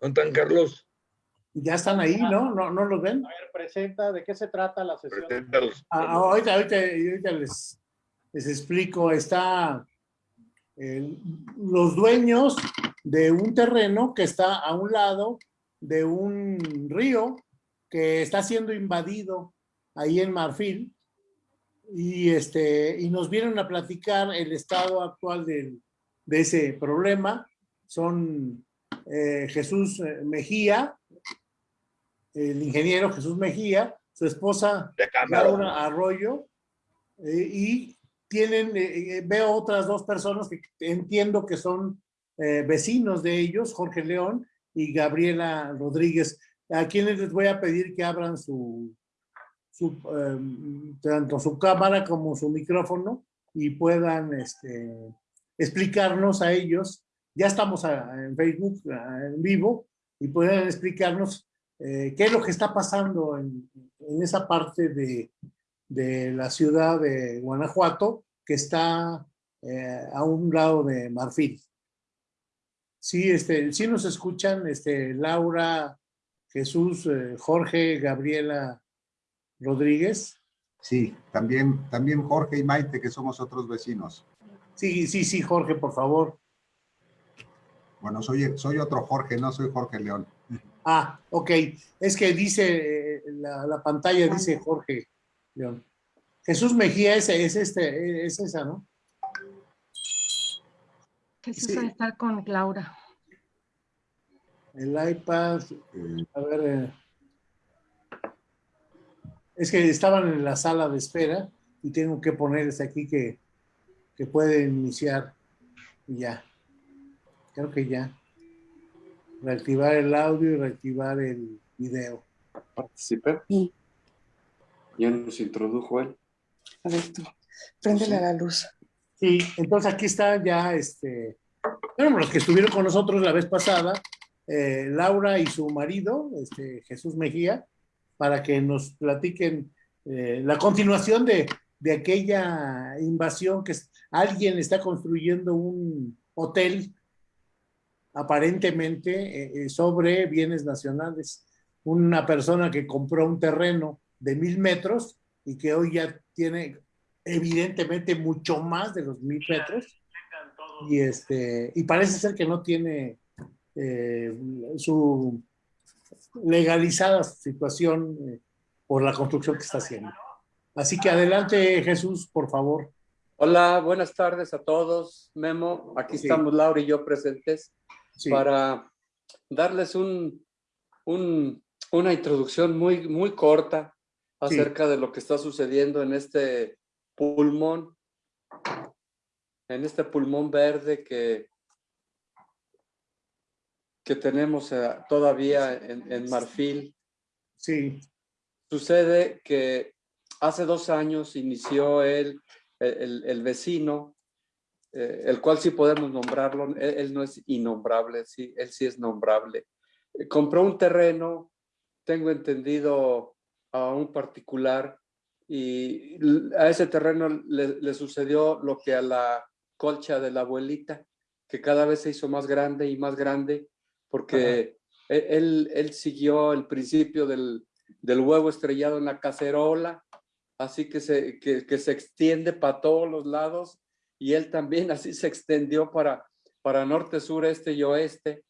¿Dónde están, Carlos? Ya están ahí, ¿no? ¿No, no los ven? A ver, presenta, ¿de qué se trata la sesión? Preséntalos. Ah, ah, ahorita, ahorita, ahorita les, les explico. Está el- los dueños de un terreno que está a un lado de un río que está siendo invadido ahí en Marfil y este y nos vienen a platicar el estado actual del- de ese problema. Son eh, Jesús eh, Mejía, el ingeniero Jesús Mejía, su esposa. Laura Arroyo, eh, y tienen, eh, veo otras dos personas que entiendo que son vecinos de ellos, Jorge León y Gabriela Rodríguez, a quienes les voy a pedir que abran su, su eh, tanto su cámara como su micrófono y puedan este, explicarnos a ellos, ya estamos en Facebook en vivo, y puedan explicarnos eh, qué es lo que está pasando en, en esa parte de, de la ciudad de Guanajuato, que está eh, a un lado de Marfil. Sí, este, sí nos escuchan, este, Laura, Jesús, eh, Jorge, Gabriela Rodríguez. Sí, también, también Jorge y Maite, que somos otros vecinos. Sí, sí, sí, Jorge, por favor. Bueno, soy, soy otro Jorge, no soy Jorge León. Ah, ok. Es que dice, eh, la, la pantalla dice Jorge León. Jesús Mejía es, es, este, es esa, ¿no? Jesús Sí. va a estar con Laura. El iPad, a ver. eh, es que estaban en la sala de espera y tengo que poner desde aquí que, que puede iniciar. Y ya. Creo que ya. Reactivar el audio y reactivar el video. participé. Sí. Ya nos introdujo él. A ver tú, préndele a la luz. Sí, entonces aquí está ya este. Bueno, los que estuvieron con nosotros la vez pasada, eh, Laura y su marido, este, Jesús Mejía, para que nos platiquen eh, la continuación de, de aquella invasión que es- alguien está construyendo un hotel aparentemente eh, eh, sobre bienes nacionales. Una persona que compró un terreno de mil metros y que hoy ya tiene evidentemente mucho más de los mil metros y este y parece ser que no tiene eh, su legalizada situación eh, por la construcción que está haciendo. Así que adelante Jesús, por favor. Hola, buenas tardes a todos. Memo, aquí Sí. estamos Laura y yo presentes Sí, para darles un, un- una introducción muy, muy corta acerca de lo que está sucediendo en este pulmón, en este pulmón verde que, que tenemos eh, todavía en, en Marfil. sí, Sucede que hace dos años inició él, el, el- el vecino, eh, el cual sí podemos nombrarlo, él, él no es innombrable, sí, él sí es nombrable. Eh, compró un terreno, tengo entendido, a un particular y a ese terreno le, le sucedió lo que a la colcha de la abuelita, que cada vez se hizo más grande y más grande, porque él, él- él siguió el principio del, del huevo estrellado en la cacerola, así que se, que, que se extiende para todos los lados, y él también así se extendió para, para norte, sur, este y oeste,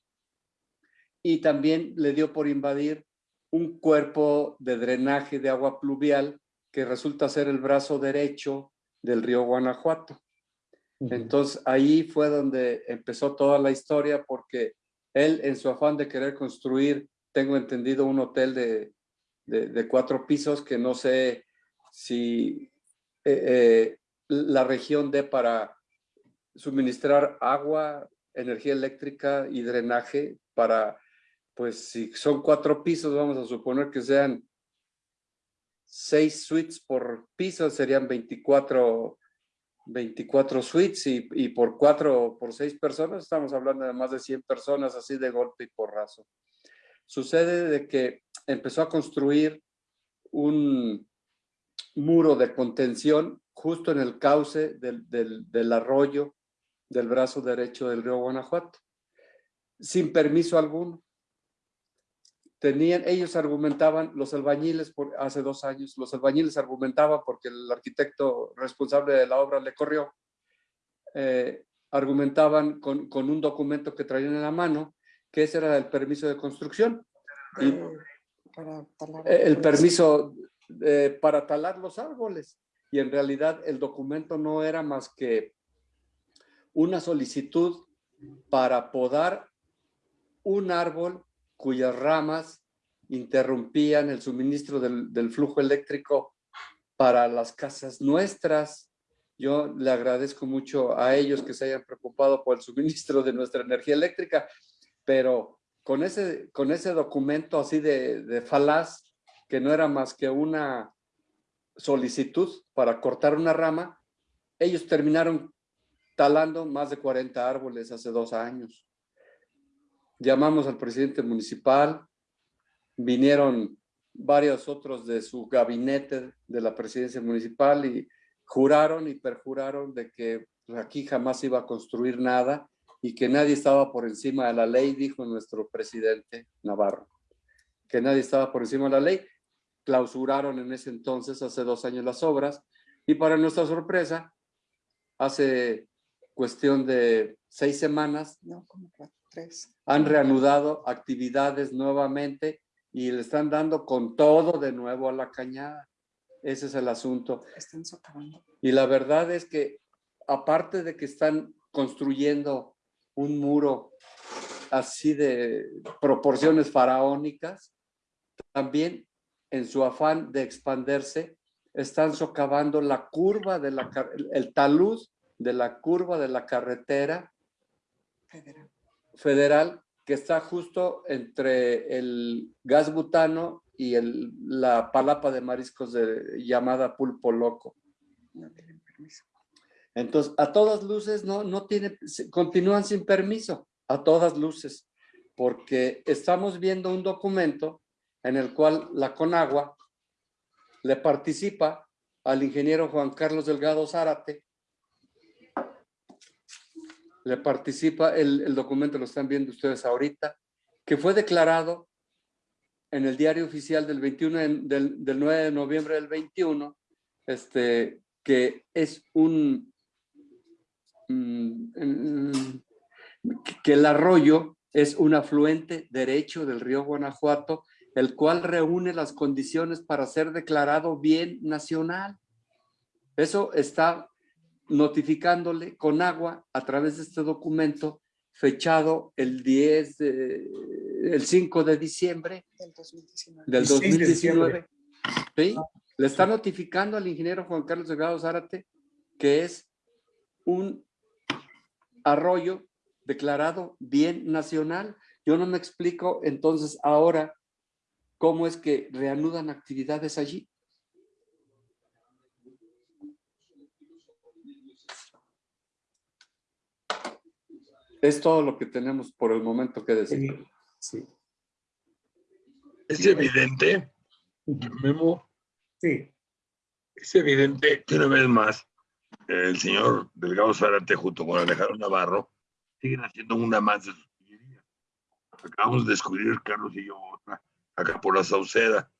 y también le dio por invadir un cuerpo de drenaje de agua pluvial que resulta ser el brazo derecho del río Guanajuato. Entonces ahí fue donde empezó toda la historia porque él en su afán de querer construir, tengo entendido, un hotel de, de- de cuatro pisos que no sé si eh, eh, la región dé para suministrar agua, energía eléctrica y drenaje para, pues si son cuatro pisos, vamos a suponer que sean seis suites por piso, serían 24 24 suites y, y por cuatro, por seis personas, estamos hablando de más de 100 personas así de golpe y porrazo. Sucede de que empezó a construir un muro de contención justo en el cauce del, del, del arroyo del brazo derecho del río Guanajuato, sin permiso alguno. tenían, ellos argumentaban, los albañiles, por, hace dos años, los albañiles argumentaban porque el arquitecto responsable de la obra le corrió, eh, argumentaban con, con un documento que traían en la mano, que ese era el permiso de construcción. Y- eh, eh, el permiso eh, para talar los árboles. Y en realidad el documento no era más que una solicitud para podar un árbol cuyas ramas interrumpían el suministro del, flujo eléctrico para las casas nuestras. Yo le agradezco mucho a ellos que se hayan preocupado por el suministro de nuestra energía eléctrica, pero con ese, con ese documento así de, de falaz, que no era más que una solicitud para cortar una rama, ellos terminaron talando más de 40 árboles hace dos años. Llamamos al presidente municipal, vinieron varios otros de su gabinete de la presidencia municipal y juraron y perjuraron de que aquí jamás iba a construir nada y que nadie estaba por encima de la ley, dijo nuestro presidente Navarro, que nadie estaba por encima de la ley. Clausuraron en ese entonces, hace dos años, las obras y para nuestra sorpresa, hace cuestión de seis semanas, No, como tres. han reanudado actividades nuevamente y le están dando con todo de nuevo a la cañada. Ese es el asunto. Están socavando. Y la verdad es que aparte de que están construyendo un muro así de proporciones faraónicas, también en su afán de expandirse, están socavando la curva de la, el talud de la curva de la carretera Federal. federal que está justo entre el gas butano y el, la palapa de mariscos de, llamada pulpo loco. No tienen permiso. Entonces, a todas luces no, no tiene, continúan sin permiso, a todas luces, porque estamos viendo un documento en el cual la Conagua le participa al ingeniero Juan Carlos Delgado Zárate, le participa, el, el documento lo están viendo ustedes ahorita, que fue declarado en el diario oficial del 21, en- del, del 9 de noviembre del 21, este, que es un, mm, mm, que el arroyo es un afluente derecho del río Guanajuato, el cual reúne las condiciones para ser declarado bien nacional. Eso está notificándole con agua a través de este documento fechado el 10, de- el 5 de diciembre Del 2019. del 16 de 2019. ¿sí? Le está notificando al ingeniero Juan Carlos Delgado Zárate que es un arroyo declarado bien nacional. Yo no me explico entonces ahora cómo es que reanudan actividades allí. Es todo lo que tenemos por el momento que decir. Sí, Es evidente, Memo, sí. es evidente que una vez más el señor Delgado Zárate junto con Alejandro Navarro siguen haciendo una más de sus pillerías. Acabamos de descubrir, Carlos y yo, otra, acá por la Sauceda.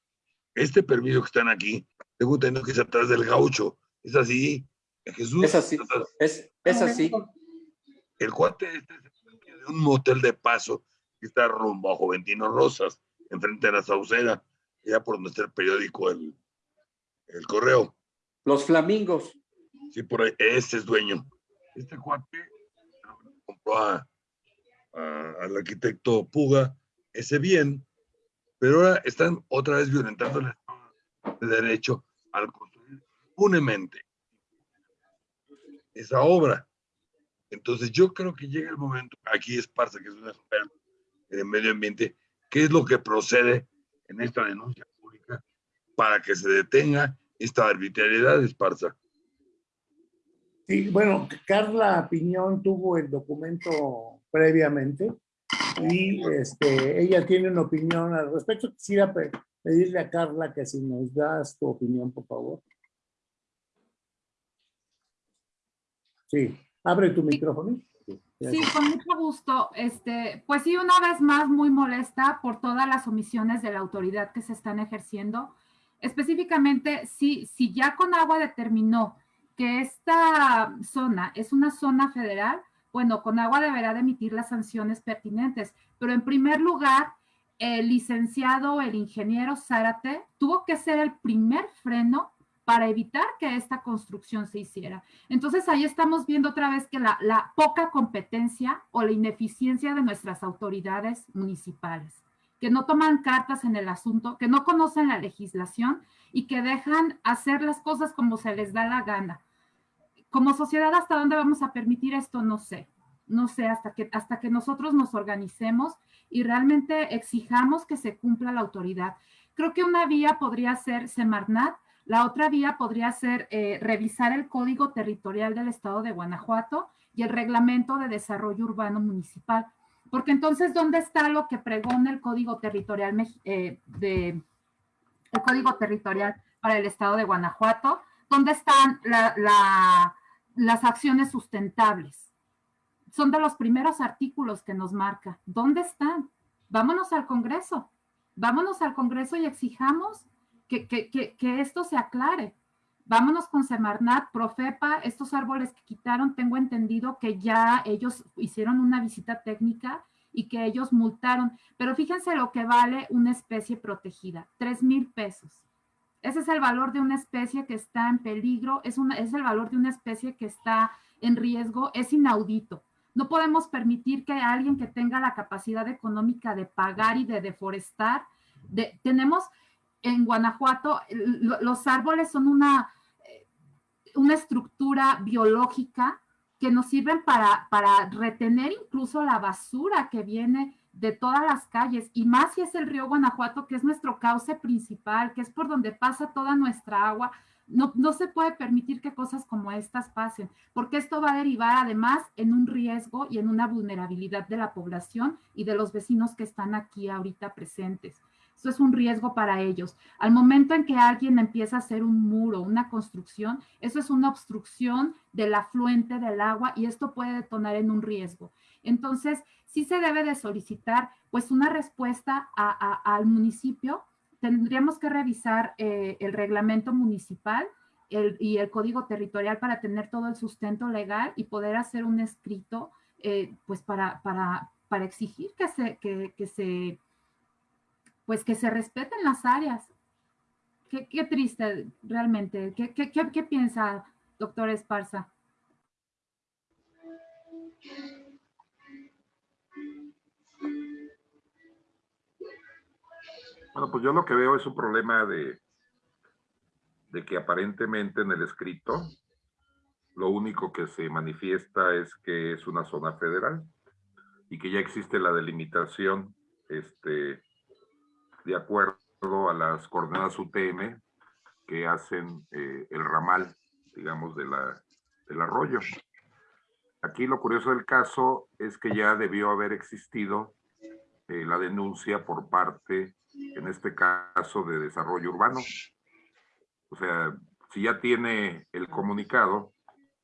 Este permiso que están aquí, tengo entendido que es atrás del gaucho. Es así, Jesús. Es así. Es, es así. El cuate este es de un motel de paso que está rumbo a Juventino Rosas, enfrente de la Sauceda, ya por donde está el periódico El, el Correo. Los flamingos. Sí, por ahí, este es dueño. Este cuate compró a- a- al arquitecto Puga ese bien, pero ahora están otra vez violentando el Derecho al construir impunemente esa obra. Entonces yo creo que llega el momento, aquí Esparza, que es un experto en el medio ambiente, qué es lo que procede en esta denuncia pública para que se detenga esta arbitrariedad, Esparza. Sí, bueno, Carla Piñón tuvo el documento previamente y este, ella tiene una opinión al respecto. Quisiera pe- pedirle a Carla que si nos das tu opinión, por favor. Sí, abre tu micrófono. Sí, con mucho gusto. Este, pues sí, una vez más muy molesta por todas las omisiones de la autoridad que se están ejerciendo. Específicamente, si, si ya con agua determinó que esta zona es una zona federal, bueno, con agua deberá de emitir las sanciones pertinentes. Pero en primer lugar, el licenciado, el ingeniero Zárate, tuvo que ser el primer freno para evitar que esta construcción se hiciera. Entonces ahí estamos viendo otra vez que la, la, poca competencia o la ineficiencia de nuestras autoridades municipales, que no toman cartas en el asunto, que no conocen la legislación y que dejan hacer las cosas como se les da la gana. Como sociedad, ¿hasta dónde vamos a permitir esto? No sé. No sé, hasta que, hasta que nosotros nos organicemos y realmente exijamos que se cumpla la autoridad. Creo que una vía podría ser Semarnat, la otra vía podría ser eh, revisar el Código Territorial del Estado de Guanajuato y el Reglamento de Desarrollo Urbano Municipal. Porque entonces, ¿dónde está lo que pregona el Código Territorial, eh, de, el Código Territorial para el Estado de Guanajuato? ¿Dónde están la, la, las acciones sustentables? Son de los primeros artículos que nos marca. ¿Dónde están? Vámonos al Congreso. Vámonos al Congreso y exijamos que, que, esto se aclare. Vámonos con Semarnat, Profepa, estos árboles que quitaron, tengo entendido que ya ellos hicieron una visita técnica y que ellos multaron, pero fíjense lo que vale una especie protegida, tres mil pesos. Ese es el valor de una especie que está en peligro, es, el valor de una especie que está en riesgo, es inaudito. No podemos permitir que alguien que tenga la capacidad económica de pagar y de deforestar, de, tenemos en Guanajuato, los árboles son una, una estructura biológica que nos sirven para, para retener incluso la basura que viene de todas las calles, y más si es el río Guanajuato, que es nuestro cauce principal, que es por donde pasa toda nuestra agua, no, no, se puede permitir que cosas como estas pasen, porque esto va a derivar además en un riesgo y en una vulnerabilidad de la población y de los vecinos que están aquí ahorita presentes. Eso es un riesgo para ellos. Al momento en que alguien empieza a hacer un muro, una construcción, eso es una obstrucción del afluente del agua y esto puede detonar en un riesgo. Entonces, sí se debe de solicitar pues una respuesta al municipio. Tendríamos que revisar eh, el reglamento municipal y el código territorial para tener todo el sustento legal y poder hacer un escrito eh, pues para, exigir pues que se respeten las áreas. Qué, qué triste realmente. ¿Qué, qué, qué, qué piensa, doctor Esparza? Bueno, pues yo lo que veo es un problema de, de que aparentemente en el escrito lo único que se manifiesta es que es una zona federal y que ya existe la delimitación este, de acuerdo a las coordenadas UTM que hacen eh, el ramal, digamos, de la, del arroyo. Aquí lo curioso del caso es que ya debió haber existido eh, la denuncia por parte, en este caso, de desarrollo urbano. O sea, si ya tiene el comunicado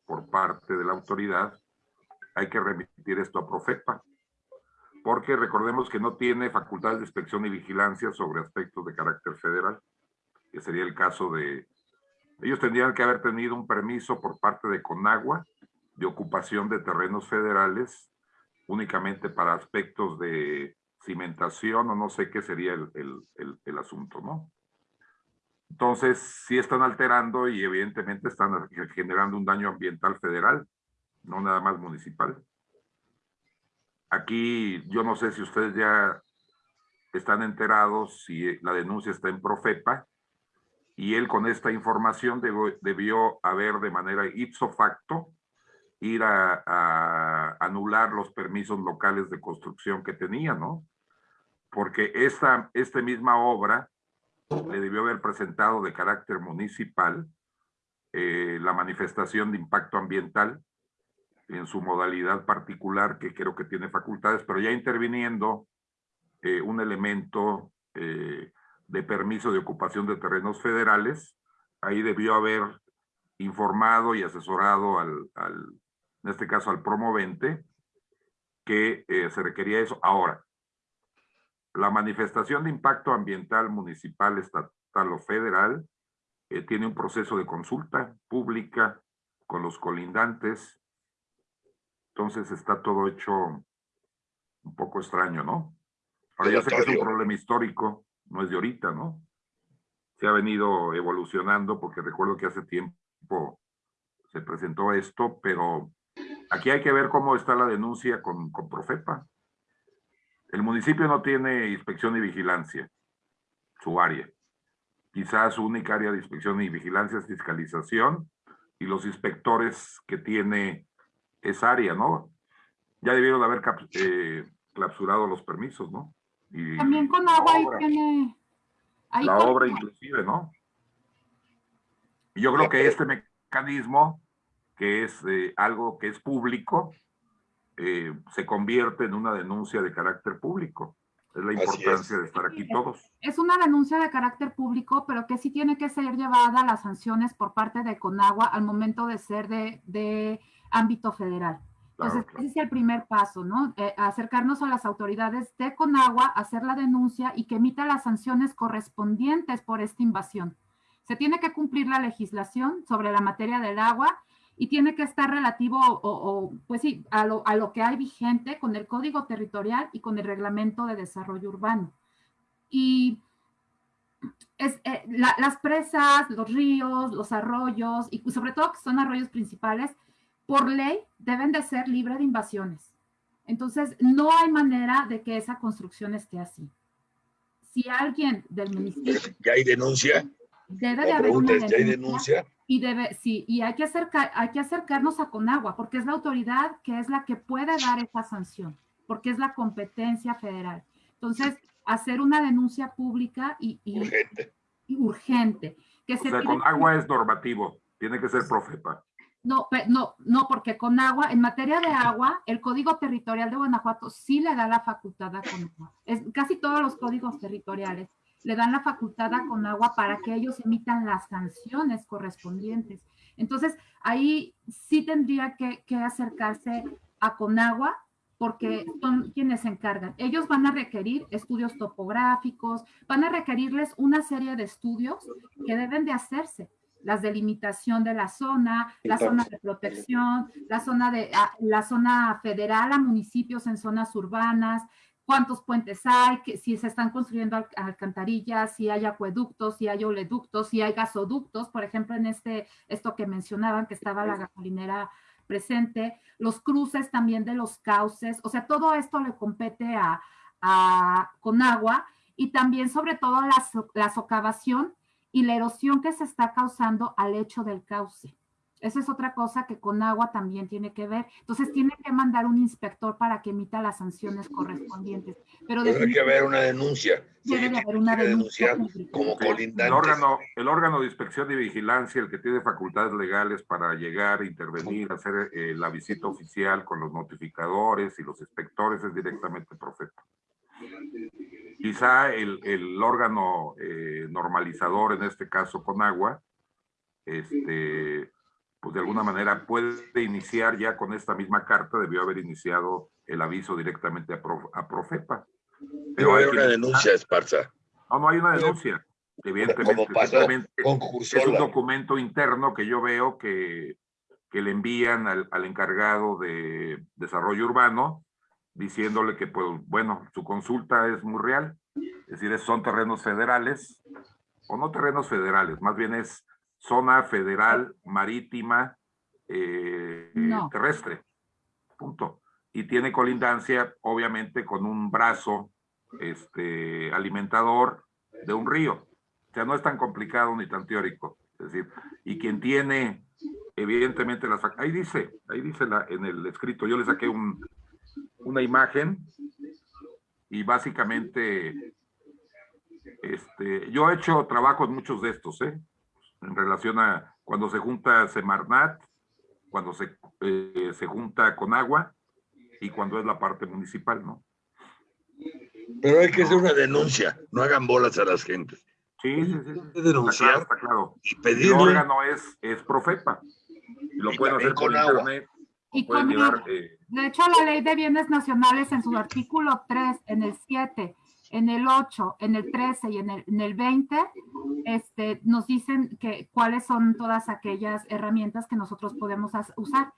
por parte de la autoridad, hay que remitir esto a Profepa porque recordemos que no tiene facultades de inspección y vigilancia sobre aspectos de carácter federal, que sería el caso de... Ellos tendrían que haber tenido un permiso por parte de Conagua de ocupación de terrenos federales únicamente para aspectos de cimentación o no sé qué sería el, el, el, asunto, ¿no? Entonces, sí están alterando y evidentemente están generando un daño ambiental federal, no nada más municipal. Aquí yo no sé si ustedes ya están enterados si la denuncia está en Profepa y él con esta información debió, debió haber de manera ipso facto ir a, anular los permisos locales de construcción que tenía, ¿no? Porque esta, misma obra le debió haber presentado de carácter municipal eh, la manifestación de impacto ambiental en su modalidad particular, que creo que tiene facultades, pero ya interviniendo eh, un elemento eh, de permiso de ocupación de terrenos federales, ahí debió haber informado y asesorado al, al en este caso al promovente, que se requería eso. Ahora, la manifestación de impacto ambiental municipal, estatal o federal eh, tiene un proceso de consulta pública con los colindantes. Entonces está todo hecho un poco extraño, ¿no? Ahora yo sé que es un problema histórico, no es de ahorita, ¿no? Se ha venido evolucionando porque recuerdo que hace tiempo se presentó esto, pero aquí hay que ver cómo está la denuncia con, con Profepa. El municipio no tiene inspección y vigilancia, su área. Quizás su única área de inspección y vigilancia es fiscalización y los inspectores que tiene esa área, ¿no? Ya debieron haber eh, clausurado los permisos, ¿no? Y También con la agua ahí obra, tiene. ahí la con- obra inclusive, ¿no? Yo creo que este mecanismo, que es eh, algo que es público, eh, se convierte en una denuncia de carácter público. Es la importancia es. de estar aquí todos. es una denuncia de carácter público, pero que sí tiene que ser llevada a las sanciones por parte de Conagua al momento de ser de, de ámbito federal. Entonces, Claro, claro. ese es el primer paso, ¿no? Eh, acercarnos a las autoridades de Conagua, hacer la denuncia y que emita las sanciones correspondientes por esta invasión. Se tiene que cumplir la legislación sobre la materia del agua y tiene que estar relativo, o, o, pues sí, a lo, a lo que hay vigente con el Código Territorial y con el Reglamento de Desarrollo Urbano. Y es, eh, la- las presas, los ríos, los arroyos, y sobre todo que son arroyos principales, por ley deben de ser libres de invasiones. Entonces, no hay manera de que esa construcción esté así. Si alguien del municipio Ya hay denuncia. Debe de haber una pregunta es, ¿ya hay denuncia y debe, sí, y hay que acercar, hay que acercarnos a Conagua, porque es la autoridad que es la que puede dar esa sanción, porque es la competencia federal. Entonces, hacer una denuncia pública y, y- Urgente. y urgente. Que O se sea, tiene con que- agua es normativo, tiene que ser Profepa. No, no, no, porque con agua, en materia de agua, el Código Territorial de Guanajuato sí le da la facultad a Conagua. Es, casi todos los códigos territoriales le dan la facultad a Conagua para que ellos emitan las sanciones correspondientes. Entonces, ahí sí tendría que, que acercarse a Conagua porque son quienes se encargan. Ellos van a requerir estudios topográficos, van a requerirles una serie de estudios que deben de hacerse las delimitación de la zona, la zona de protección, la zona de ah, la zona federal a municipios en zonas urbanas, cuántos puentes hay, que, si se están construyendo al- alcantarillas, si hay acueductos, si hay oleoductos, si hay gasoductos, por ejemplo, en este, esto que mencionaban, que estaba la gasolinera presente, los cruces también de los cauces, o sea, todo esto le compete a, a Conagua y también sobre todo la, so- la socavación y la erosión que se está causando al lecho del cauce. Esa es otra cosa que con agua también tiene que ver. Entonces tiene que mandar un inspector para que emita las sanciones correspondientes. Pero Tendrá que haber una denuncia. debe de haber una denuncia como Sí, colindantes. El órgano, el órgano de inspección y vigilancia, el que tiene facultades legales para llegar, intervenir, hacer eh, la visita oficial con los notificadores y los inspectores es directamente Profepa. Quizá el, el órgano eh, normalizador, en este caso con agua, este, pues de alguna manera puede iniciar ya con esta misma carta, debió haber iniciado el aviso directamente a, Prof- a Profepa. Pero hay hay una que- denuncia, Esparza. No, no hay una denuncia. Evidentemente, es un documento interno que yo veo que, que le envían al, al encargado de desarrollo urbano diciéndole que, pues, bueno, su consulta es muy real. Es decir, son terrenos federales, o no terrenos federales, más bien es zona federal marítima eh, No. terrestre. Punto. Y tiene colindancia, obviamente, con un brazo este, alimentador de un río. O sea, no es tan complicado ni tan teórico. Es decir, y quien tiene, evidentemente, las... Ahí dice, ahí dice la- en el escrito, yo le saqué un, una imagen y básicamente, este, yo he hecho trabajo en muchos de estos, ¿eh? En relación a cuando se junta Semarnat, cuando se, eh, se junta con agua y cuando es la parte municipal, ¿no? Pero hay que hacer una denuncia. No hagan bolas a las gentes. Sí, sí, sí. que Está claro, denunciar está claro. y El pedirle. órgano es, es Profepa. Y lo Y pueden hacer con agua. internet. Y Pueden con llevar agua. eh, De hecho, la ley de bienes nacionales en su artículo 3, en el 7, en el 8, en el 13 y en el, en el 20, este, nos dicen que cuáles son todas aquellas herramientas que nosotros podemos usar.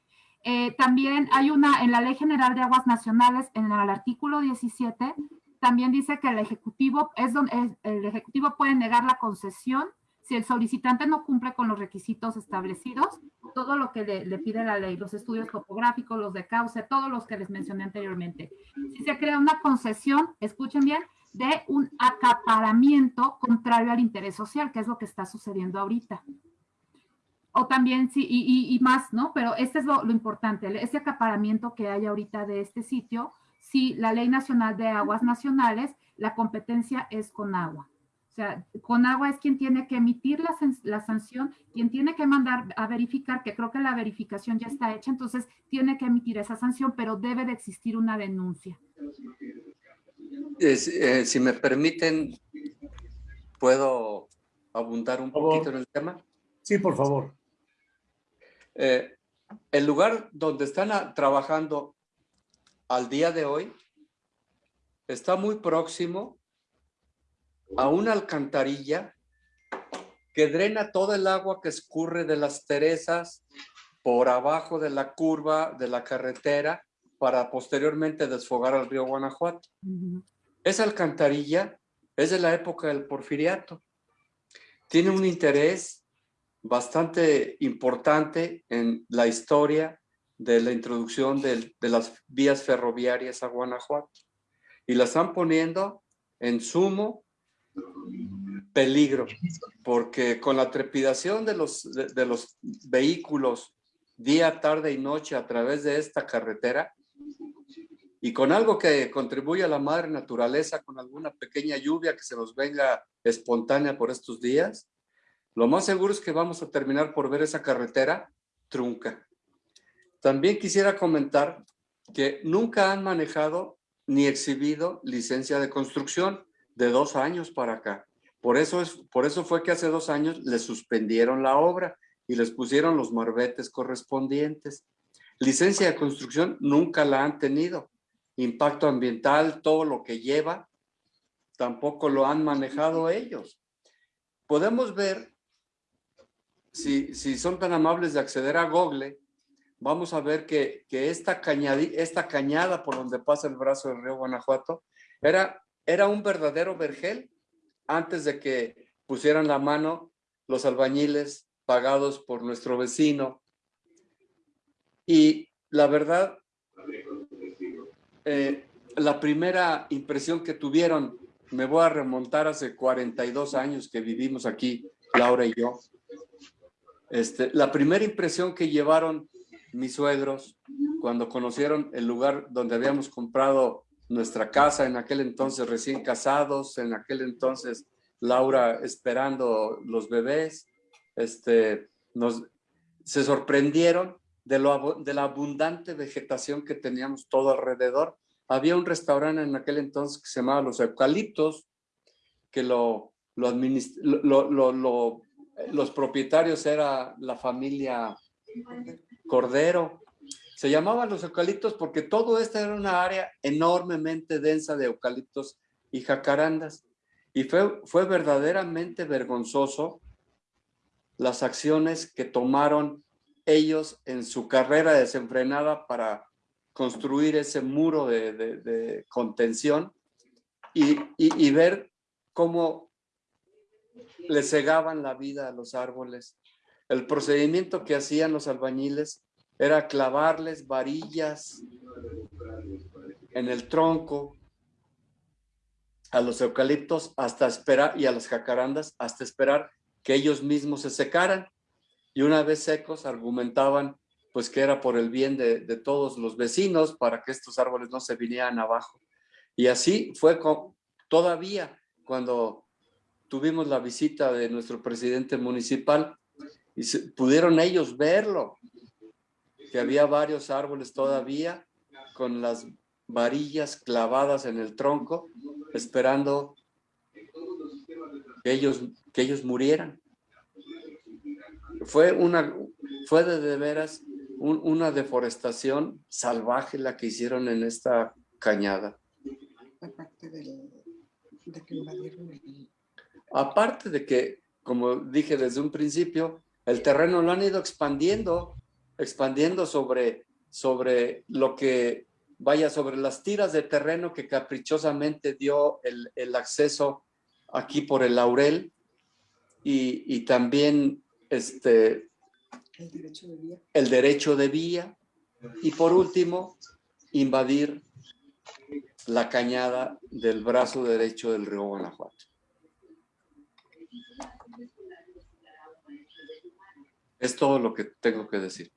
Eh, también hay una, en la Ley General de Aguas Nacionales, en el artículo 17, también dice que el Ejecutivo es donde el Ejecutivo puede negar la concesión si el solicitante no cumple con los requisitos establecidos, todo lo que le, le pide la ley, los estudios topográficos, los de cauce, todos los que les mencioné anteriormente. Si se crea una concesión, escuchen bien, de un acaparamiento contrario al interés social, que es lo que está sucediendo ahorita. O también, sí, y, más, ¿no? Pero este es lo, importante, ese acaparamiento que hay ahorita de este sitio, si la Ley Nacional de Aguas Nacionales, la competencia es con agua. O sea, con agua es quien tiene que emitir la, la sanción, quien tiene que mandar a verificar, que creo que la verificación ya está hecha, entonces tiene que emitir esa sanción, pero debe de existir una denuncia. Es- eh, si me permiten, ¿puedo abundar un poquito en el tema? Sí, por favor. Eh, el lugar donde están a- trabajando al día de hoy está muy próximo a una alcantarilla que drena todo el agua que escurre de las Teresas por abajo de la curva de la carretera para posteriormente desfogar al río Guanajuato. Esa alcantarilla es de la época del porfiriato. Tiene un interés bastante importante en la historia de la introducción del- de, las vías ferroviarias a Guanajuato. Y la están poniendo en sumo peligro, porque con la trepidación de los, de, de los vehículos día, tarde y noche a través de esta carretera, y con algo que contribuye a la madre naturaleza, con alguna pequeña lluvia que se nos venga espontánea por estos días, lo más seguro es que vamos a terminar por ver esa carretera trunca. También quisiera comentar que nunca han manejado ni exhibido licencia de construcción de dos años para acá. Por eso, es, por eso fue que hace dos años les suspendieron la obra y les pusieron los marbetes correspondientes. Licencia de construcción nunca la han tenido. Impacto ambiental, todo lo que lleva, tampoco lo han manejado ellos. Podemos ver, si, si son tan amables de acceder a Google, vamos a ver que, que esta, cañadi- esta cañada por donde pasa el brazo del río Guanajuato era, era un verdadero vergel antes de que pusieran la mano los albañiles pagados por nuestro vecino. Y la verdad, eh, la primera impresión que tuvieron, me voy a remontar hace 42 años que vivimos aquí, Laura y yo. Este, la primera impresión que llevaron mis suegros cuando conocieron el lugar donde habíamos comprado nuestra casa, en aquel entonces recién casados, en aquel entonces Laura esperando los bebés, este, nos, se sorprendieron de, la abundante vegetación que teníamos todo alrededor. Había un restaurante en aquel entonces que se llamaba Los Eucaliptos, que lo, los propietarios era la familia Cordero. Se llamaban los eucaliptos porque todo esto era una área enormemente densa de eucaliptos y jacarandas. Y fue, fue verdaderamente vergonzoso las acciones que tomaron ellos en su carrera desenfrenada para construir ese muro de, contención y, y- y ver cómo le cegaban la vida a los árboles. El procedimiento que hacían los albañiles era clavarles varillas en el tronco a los eucaliptos hasta esperar y a las jacarandas hasta esperar que ellos mismos se secaran y una vez secos argumentaban pues que era por el bien de, todos los vecinos para que estos árboles no se vinieran abajo. Y así fue todavía cuando tuvimos la visita de nuestro presidente municipal y pudieron ellos verlo, que había varios árboles todavía con las varillas clavadas en el tronco, esperando que ellos, que ellos murieran. Fue una, fue de, de veras un- una deforestación salvaje la que hicieron en esta cañada. Aparte del, de que invadieron el... Aparte de que, como dije desde un principio, el terreno lo han ido expandiendo, expandiendo sobre, sobre lo que, vaya, sobre las tiras de terreno que caprichosamente dio el, el acceso aquí por el Laurel y, y también este, el derecho de vía. el derecho de vía y por último, invadir la cañada del brazo derecho del río Guanajuato. Es todo lo que tengo que decir.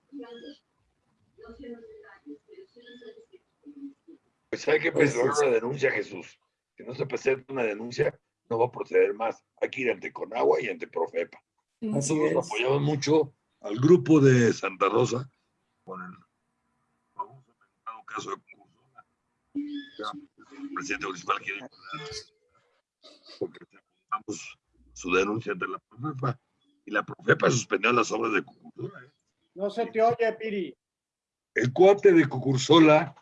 Pues hay que presentar una denuncia, Jesús. Si no se presenta una denuncia, no va a proceder más. Hay que ir ante Conagua y ante Profepa. Así Nosotros es. apoyamos mucho al grupo de Santa Rosa con el famoso mencionado caso de Curzona. Ya, El presidente municipal quiere porque presentamos su denuncia ante la Profepa y la Profepa suspendió las obras de Cucursola. ¿eh? No se te oye, Piri. El cuate de Cucursola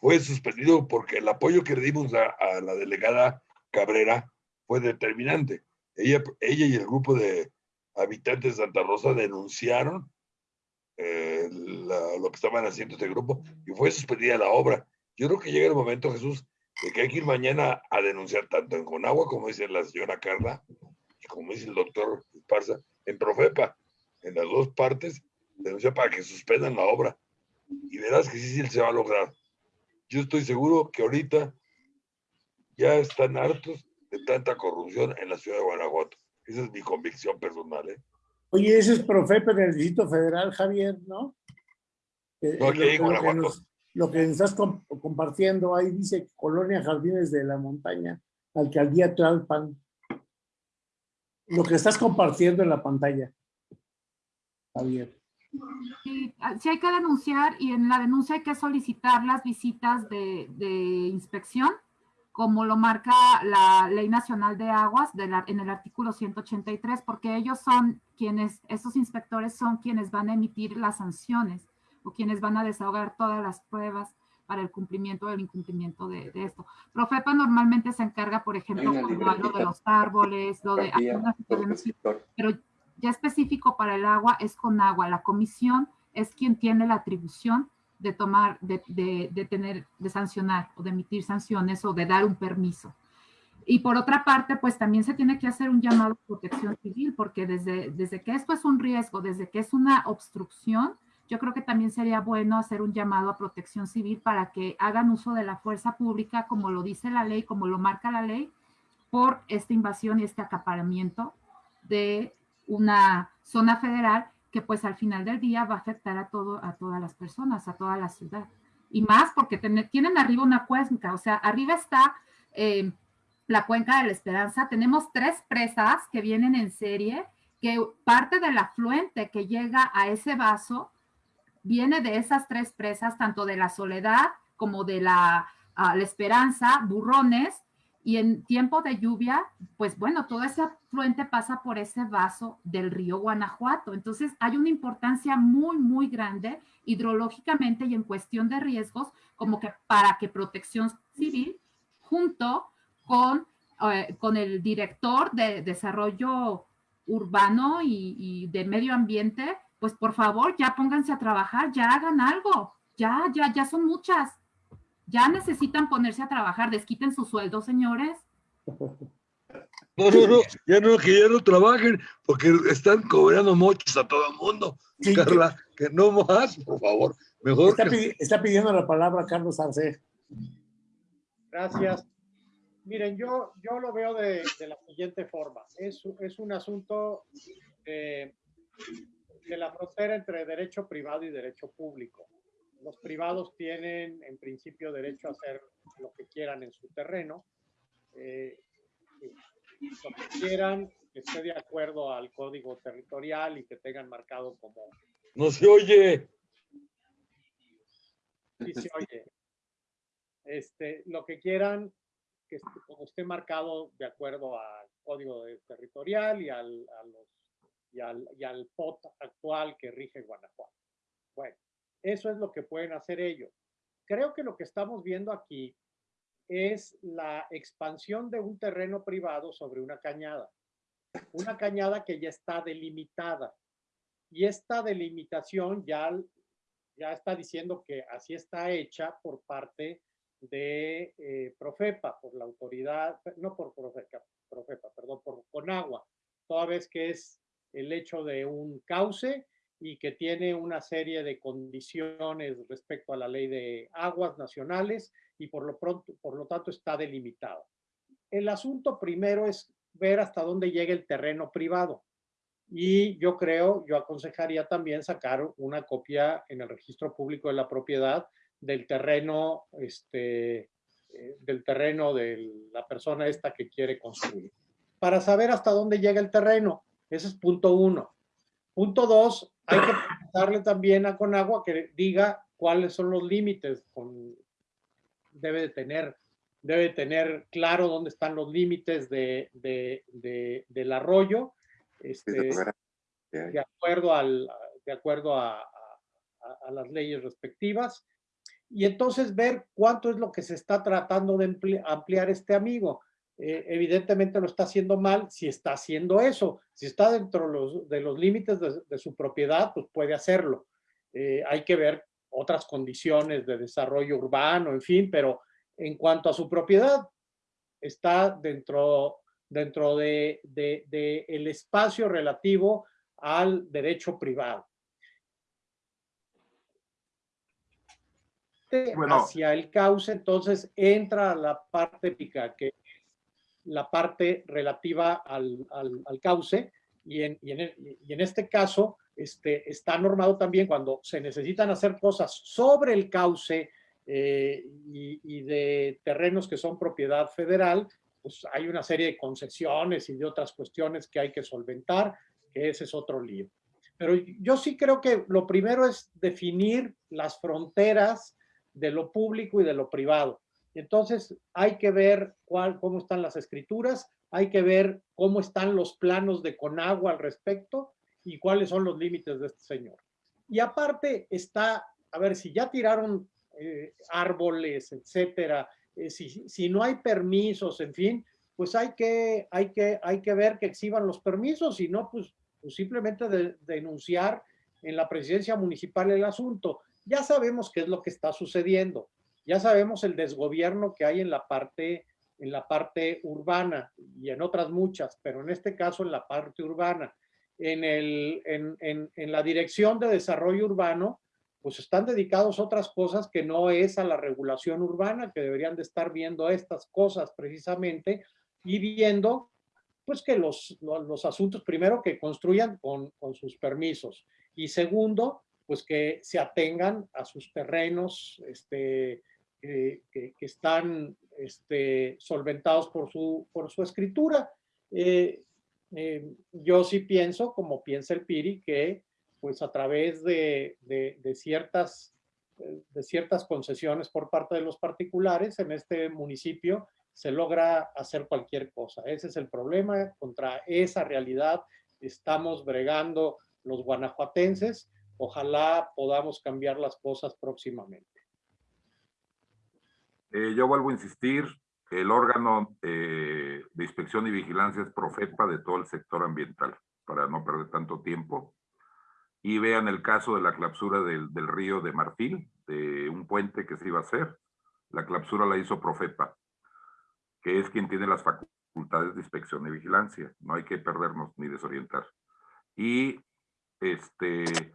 fue suspendido porque el apoyo que le dimos a, a la delegada Cabrera fue determinante. Ella, ella y el grupo de habitantes de Santa Rosa denunciaron eh, lo que estaban haciendo este grupo y fue suspendida la obra. Yo creo que llega el momento, Jesús, de que hay que ir mañana a denunciar tanto en Conagua, como dice la señora Carla, y como dice el doctor Esparza, en Profepa, en las dos partes, denunciar para que suspendan la obra. Y verás que sí, sí se va a lograr. Yo estoy seguro que ahorita ya están hartos de tanta corrupción en la ciudad de Guanajuato. Esa es mi convicción personal. ¿eh? Oye, ese es Profepa del Distrito Federal, Javier, ¿no? Eh, No, aquí lo, en que- lo que Guanajuato. nos, lo que estás com- compartiendo ahí dice Colonia Jardines de la Montaña, Alcaldía Tlalpan. Lo que estás compartiendo en la pantalla, Javier. Sí, sí hay que denunciar y en la denuncia hay que solicitar las visitas de, de inspección, como lo marca la Ley Nacional de Aguas de la- en el artículo 183, porque ellos son quienes, esos inspectores son quienes van a emitir las sanciones o quienes van a desahogar todas las pruebas para el cumplimiento o el incumplimiento de, de esto. Profepa normalmente se encarga, por ejemplo, de los árboles, lo de algunas pero ya específico para el agua es con agua. La comisión es quien tiene la atribución de tomar, de, de- de tener, de sancionar o de emitir sanciones o de dar un permiso. Y por otra parte, pues también se tiene que hacer un llamado a protección civil, porque desde, desde que esto es un riesgo, desde que es una obstrucción, yo creo que también sería bueno hacer un llamado a protección civil para que hagan uso de la fuerza pública, como lo dice la ley, como lo marca la ley, por esta invasión y este acaparamiento de una zona federal que pues al final del día va a afectar a, todo, a todas las personas, a toda la ciudad. Y más porque tienen arriba una cuenca, o sea, arriba está eh, la cuenca de la Esperanza. Tenemos tres presas que vienen en serie, que parte del afluente que llega a ese vaso viene de esas tres presas, tanto de la Soledad como de la, ah, la Esperanza, Burrones, y en tiempo de lluvia, pues bueno, todo ese afluente pasa por ese vaso del río Guanajuato. Entonces hay una importancia muy, muy grande hidrológicamente y en cuestión de riesgos, como que para que Protección Civil, junto con, eh, con el director de desarrollo urbano y, y de medio ambiente, pues por favor ya pónganse a trabajar, ya hagan algo, ya, ya, ya son muchas. Ya necesitan ponerse a trabajar, desquiten su sueldo, señores. No, no, no, ya no, que ya no trabajen, porque están cobrando mochos a todo el mundo. Sí, Carla, que no más, por favor. Mejor Está, que pidi- está pidiendo la palabra Carlos Arce. Gracias. Miren, yo, yo lo veo de, de la siguiente forma. Es, es un asunto de la frontera entre derecho privado y derecho público. Los privados tienen, en principio, derecho a hacer lo que quieran en su terreno. eh, lo que quieran, que esté de acuerdo al código territorial y que tengan marcado como no se oye. Sí se oye. Este, lo que quieran, que est- como esté marcado de acuerdo al código territorial y al, a los, y, al, y al POT actual que rige Guanajuato. Bueno, eso es lo que pueden hacer ellos. Creo que lo que estamos viendo aquí es la expansión de un terreno privado sobre una cañada. Una cañada que ya está delimitada. Y esta delimitación ya, ya está diciendo que así está hecha por parte de eh, Profepa, por la autoridad, no por Profepa, Profepa, perdón, por Conagua, toda vez que es el hecho de un cauce y que tiene una serie de condiciones respecto a la ley de aguas nacionales y por lo, pronto, por lo tanto está delimitado. El asunto primero es ver hasta dónde llega el terreno privado. Y yo creo, yo aconsejaría también sacar una copia en el registro público de la propiedad del terreno, este, eh, del terreno de la persona esta que quiere construir. Para saber hasta dónde llega el terreno. Ese es punto uno. Punto dos, hay que darle también a Conagua que diga cuáles son los límites. Con, debe de tener, debe tener claro dónde están los límites de, de, de, del arroyo, este, de acuerdo, al, de acuerdo a, a, a, las leyes respectivas. Y entonces ver cuánto es lo que se está tratando de ampliar este amigo. Eh, evidentemente lo está haciendo mal si está haciendo eso. Si está dentro los, de los límites de, de, su propiedad, pues puede hacerlo. Eh, hay que ver otras condiciones de desarrollo urbano, en fin, pero en cuanto a su propiedad, está dentro, dentro de, de, de el espacio relativo al derecho privado. Bueno. hacia el cauce, entonces entra la parte pica, que la parte relativa al, al, cauce y en, y, en, y en, este caso este, está normado también cuando se necesitan hacer cosas sobre el cauce eh, y, y, de terrenos que son propiedad federal, pues hay una serie de concesiones y de otras cuestiones que hay que solventar, que ese es otro lío. Pero yo sí creo que lo primero es definir las fronteras de lo público y de lo privado. Entonces hay que ver cuál, cómo están las escrituras, hay que ver cómo están los planos de Conagua al respecto y cuáles son los límites de este señor. Y aparte está, a ver, si ya tiraron eh, árboles, etcétera, eh, si, si, no hay permisos, en fin, pues hay que, hay que, hay que ver que exhiban los permisos, y no, pues, pues simplemente de, denunciar en la presidencia municipal el asunto. Ya sabemos qué es lo que está sucediendo ya sabemos el desgobierno que hay en la parte, en la parte urbana y en otras muchas, pero en este caso en la parte urbana. En, el, en, en, en la dirección de desarrollo urbano, pues están dedicados a otras cosas que no es a la regulación urbana, que deberían de estar viendo estas cosas precisamente y viendo pues que los, los, los asuntos, primero, que construyan con, con, sus permisos y segundo, pues que se atengan a sus terrenos este, eh, que, que, están este, solventados por su, por su escritura. Eh, eh, yo sí pienso, como piensa el Piri, que pues a través de, de, de, ciertas, de ciertas concesiones por parte de los particulares en este municipio se logra hacer cualquier cosa. Ese es el problema, contra esa realidad estamos bregando los guanajuatenses. Ojalá podamos cambiar las cosas próximamente. Eh, yo vuelvo a insistir, el órgano eh, de inspección y vigilancia es Profepa de todo el sector ambiental, para no perder tanto tiempo. Y vean el caso de la clausura del, río de Marfil, de un puente que se iba a hacer. La clausura la hizo Profepa, que es quien tiene las facultades de inspección y vigilancia. No hay que perdernos ni desorientar. Y, este,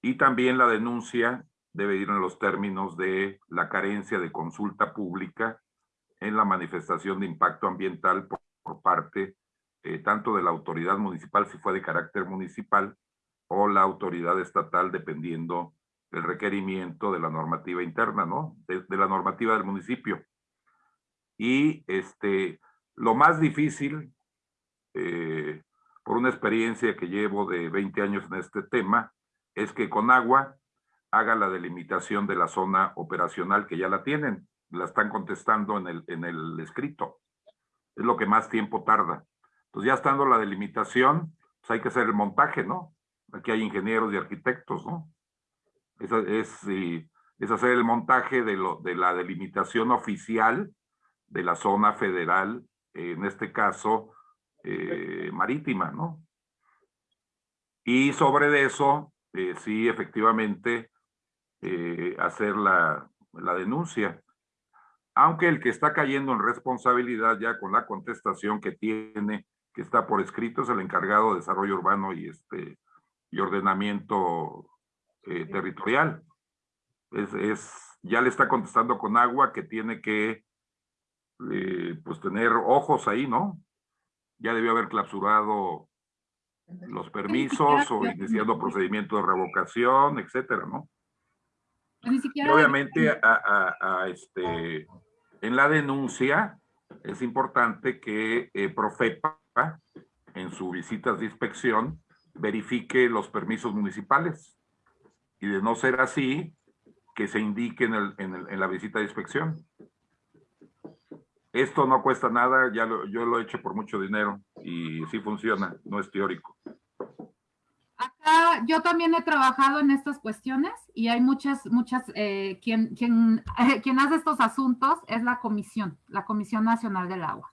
y también la denuncia debe ir en los términos de la carencia de consulta pública en la manifestación de impacto ambiental por, parte eh, tanto de la autoridad municipal, si fue de carácter municipal, o la autoridad estatal, dependiendo del requerimiento de la normativa interna, ¿no? De, de la normativa del municipio. Y este, lo más difícil, eh, por una experiencia que llevo de 20 años en este tema, es que con agua haga la delimitación de la zona operacional que ya la tienen, la están contestando en el, en el escrito. Es lo que más tiempo tarda. Entonces ya estando la delimitación, pues hay que hacer el montaje, ¿no? Aquí hay ingenieros y arquitectos, ¿no? Es, es, hacer el montaje de, lo, de la delimitación oficial de la zona federal, en este caso, eh, marítima, ¿no? Y sobre eso, eh, sí, efectivamente, eh, hacer la, la denuncia. Aunque el que está cayendo en responsabilidad ya con la contestación que tiene, que está por escrito, es el encargado de desarrollo urbano y, este, y ordenamiento eh, territorial. Es, es, ya le está contestando con agua que tiene que eh, pues tener ojos ahí, ¿no? Ya debió haber clausurado los permisos o iniciando procedimiento de revocación, etcétera, ¿no? Ni Y siquiera obviamente a, a- a, este, en la denuncia es importante que eh, Profepa en sus visitas de inspección verifique los permisos municipales y de no ser así, que se indique en, el- en el- en la visita de inspección. Esto no cuesta nada, ya lo- yo lo he hecho por mucho dinero y sí funciona, no es teórico. Acá yo también he trabajado en estas cuestiones y hay muchas, muchas, eh, quien, quien, quien hace estos asuntos es la comisión, la Comisión Nacional del Agua.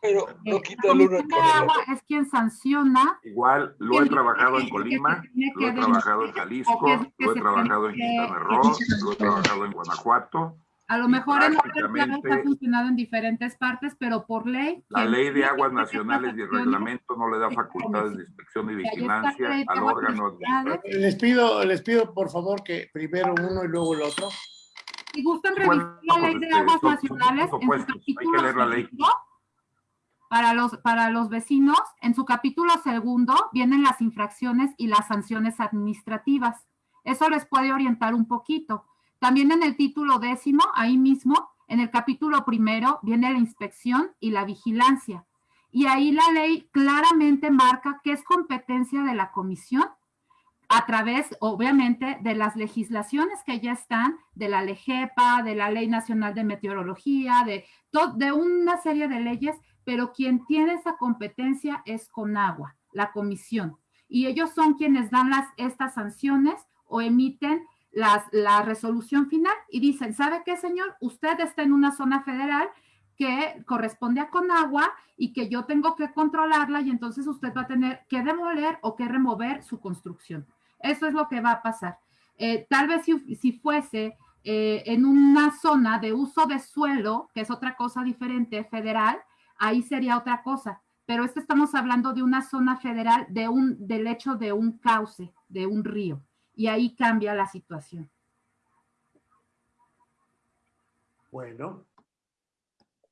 Pero Eh, no la quita el uno Comisión de con el Agua es quien sanciona Igual lo he ¿Quién trabajado en Colima, lo he trabajado en? Jalisco, ¿O qué es lo he trabajado en Quintana Roo, lo he trabajado en Guanajuato. A lo mejor en ha funcionado en diferentes partes, pero por ley. La ley de aguas nacionales y el reglamento no le da es facultades de inspección y vigilancia al órgano administrativo. Les pido, les pido por favor que primero uno y luego el otro. Si gustan Bueno, revisar la ley de este, aguas son- son nacionales, en su supuestos, hay que capítulo leer la ley. segundo, para los, para los vecinos, en su capítulo segundo vienen las infracciones y las sanciones administrativas. Eso les puede orientar un poquito. También en el título décimo, ahí mismo, en el capítulo primero, viene la inspección y la vigilancia. Y ahí la ley claramente marca que es competencia de la comisión a través, obviamente, de las legislaciones que ya están, de la LEGEPA, de la Ley Nacional de Meteorología, de, de una serie de leyes, pero quien tiene esa competencia es Conagua, la comisión. Y ellos son quienes dan las, estas sanciones o emiten la resolución final y dicen, ¿sabe qué, señor? Usted está en una zona federal que corresponde a Conagua y que yo tengo que controlarla y entonces usted va a tener que demoler o que remover su construcción. Eso es lo que va a pasar. Eh, tal vez si, fuese eh, en una zona de uso de suelo, que es otra cosa diferente, federal, ahí sería otra cosa. Pero estamos hablando de una zona federal, de un, del hecho de un cauce, de un río. Y ahí cambia la situación. Bueno.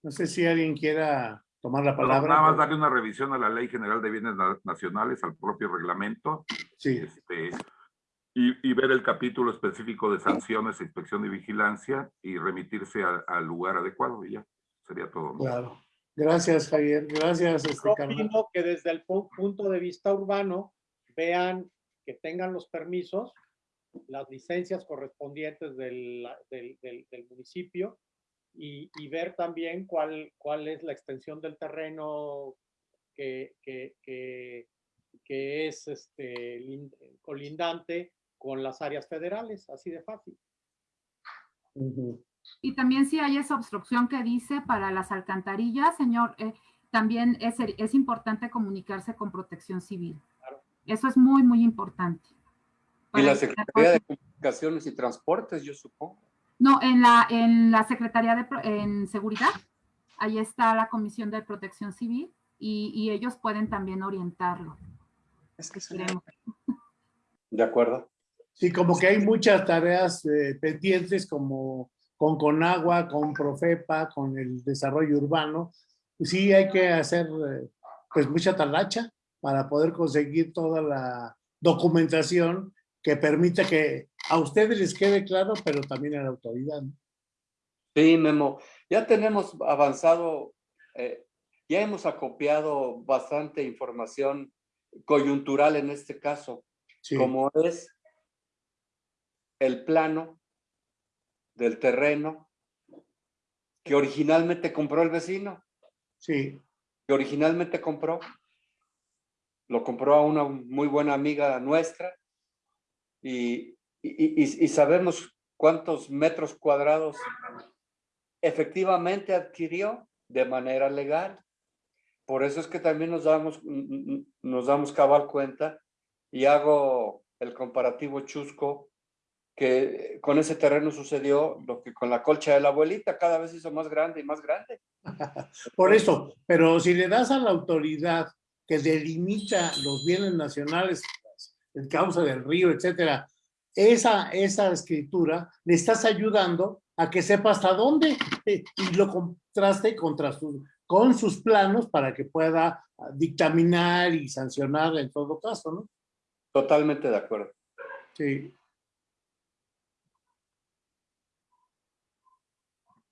No sé si alguien quiera tomar la palabra. Nada más darle una revisión a la Ley General de Bienes Na- Nacionales, al propio reglamento, Sí, este, y, y ver el capítulo específico de sanciones, inspección y vigilancia y remitirse a- al lugar adecuado y ya, sería todo. ¿no? claro. Gracias, Javier. Gracias, este, Yo opino que desde el pu- punto de vista urbano vean que tengan los permisos, las licencias correspondientes del, del- del- del municipio y, y ver también cuál, cuál es la extensión del terreno que, que- que- que es este, lin- colindante con las áreas federales, así de fácil. Y también si hay esa obstrucción que dice para las alcantarillas, señor, eh, también es, es importante comunicarse con protección civil. Eso es muy, muy importante. Y la Secretaría de Comunicaciones y Transportes, yo supongo. No, en la, en la Secretaría de en Seguridad, ahí está la Comisión de Protección Civil y, y ellos pueden también orientarlo. Es que Creemos. ¿De acuerdo? Sí, como que hay muchas tareas eh, pendientes como con Conagua, con Profepa, con el desarrollo urbano. Sí, hay que hacer eh, pues mucha talacha para poder conseguir toda la documentación que permita que a ustedes les quede claro, pero también a la autoridad. ¿no? Sí, Memo. Ya tenemos avanzado, eh, ya hemos acopiado bastante información coyuntural en este caso, Sí, como es el plano del terreno que originalmente compró el vecino, sí, que originalmente compró. Lo compró a una muy buena amiga nuestra y y, sabemos cuántos metros cuadrados efectivamente adquirió de manera legal. Por eso es que también nos damos, nos damos cabal cuenta y hago el comparativo chusco que con ese terreno sucedió lo que con la colcha de la abuelita cada vez hizo más grande y más grande. Por eso, pero si le das a la autoridad que delimita los bienes nacionales, el causa del río, etcétera, esa, esa escritura, le estás ayudando a que sepa hasta dónde eh, y lo contraste contra sus, con sus planos para que pueda ah, dictaminar y sancionar en todo caso, ¿no? Totalmente de acuerdo. Sí.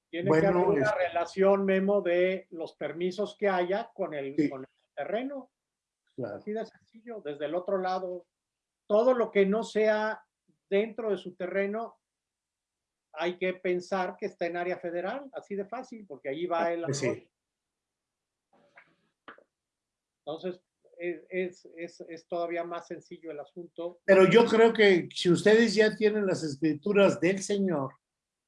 Tiene Bueno, que haber una es- relación, Memo, de los permisos que haya con el, Sí. con el terreno. Claro. Así de sencillo, desde el otro lado. Todo lo que no sea dentro de su terreno, hay que pensar que está en área federal, así de fácil, porque ahí va el... Pues sí. Entonces, es, es, es, es todavía más sencillo el asunto. Pero yo creo que si ustedes ya tienen las escrituras del Señor,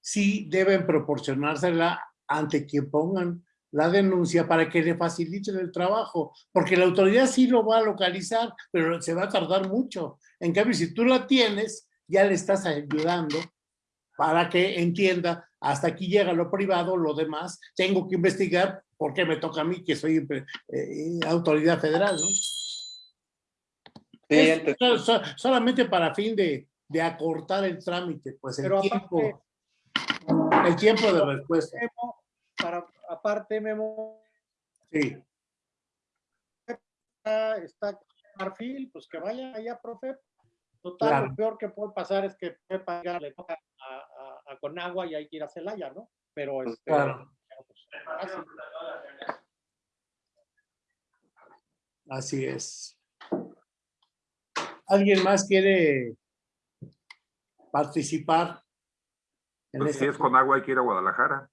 sí deben proporcionársela ante quien pongan la denuncia para que le faciliten el trabajo, porque la autoridad sí lo va a localizar, pero se va a tardar mucho. En cambio, si tú la tienes, ya le estás ayudando para que entienda, hasta aquí llega lo privado, lo demás, tengo que investigar porque me toca a mí, que soy eh, autoridad federal, ¿no? Sí, Es ente- so- so- solamente para fin de, de acortar el trámite, pues el Pero tiempo, el tiempo de respuesta. Para, aparte, Memo, Sí, está, está Marfil, pues que vaya allá, profe. Total, Claro. lo peor que puede pasar es que Pepa ya le toca a, a, a Conagua y hay que ir a Celaya, ¿no? Pero este, claro, pues, así es. ¿Alguien más quiere participar? En Pues, si es con agua hay que ir a Guadalajara.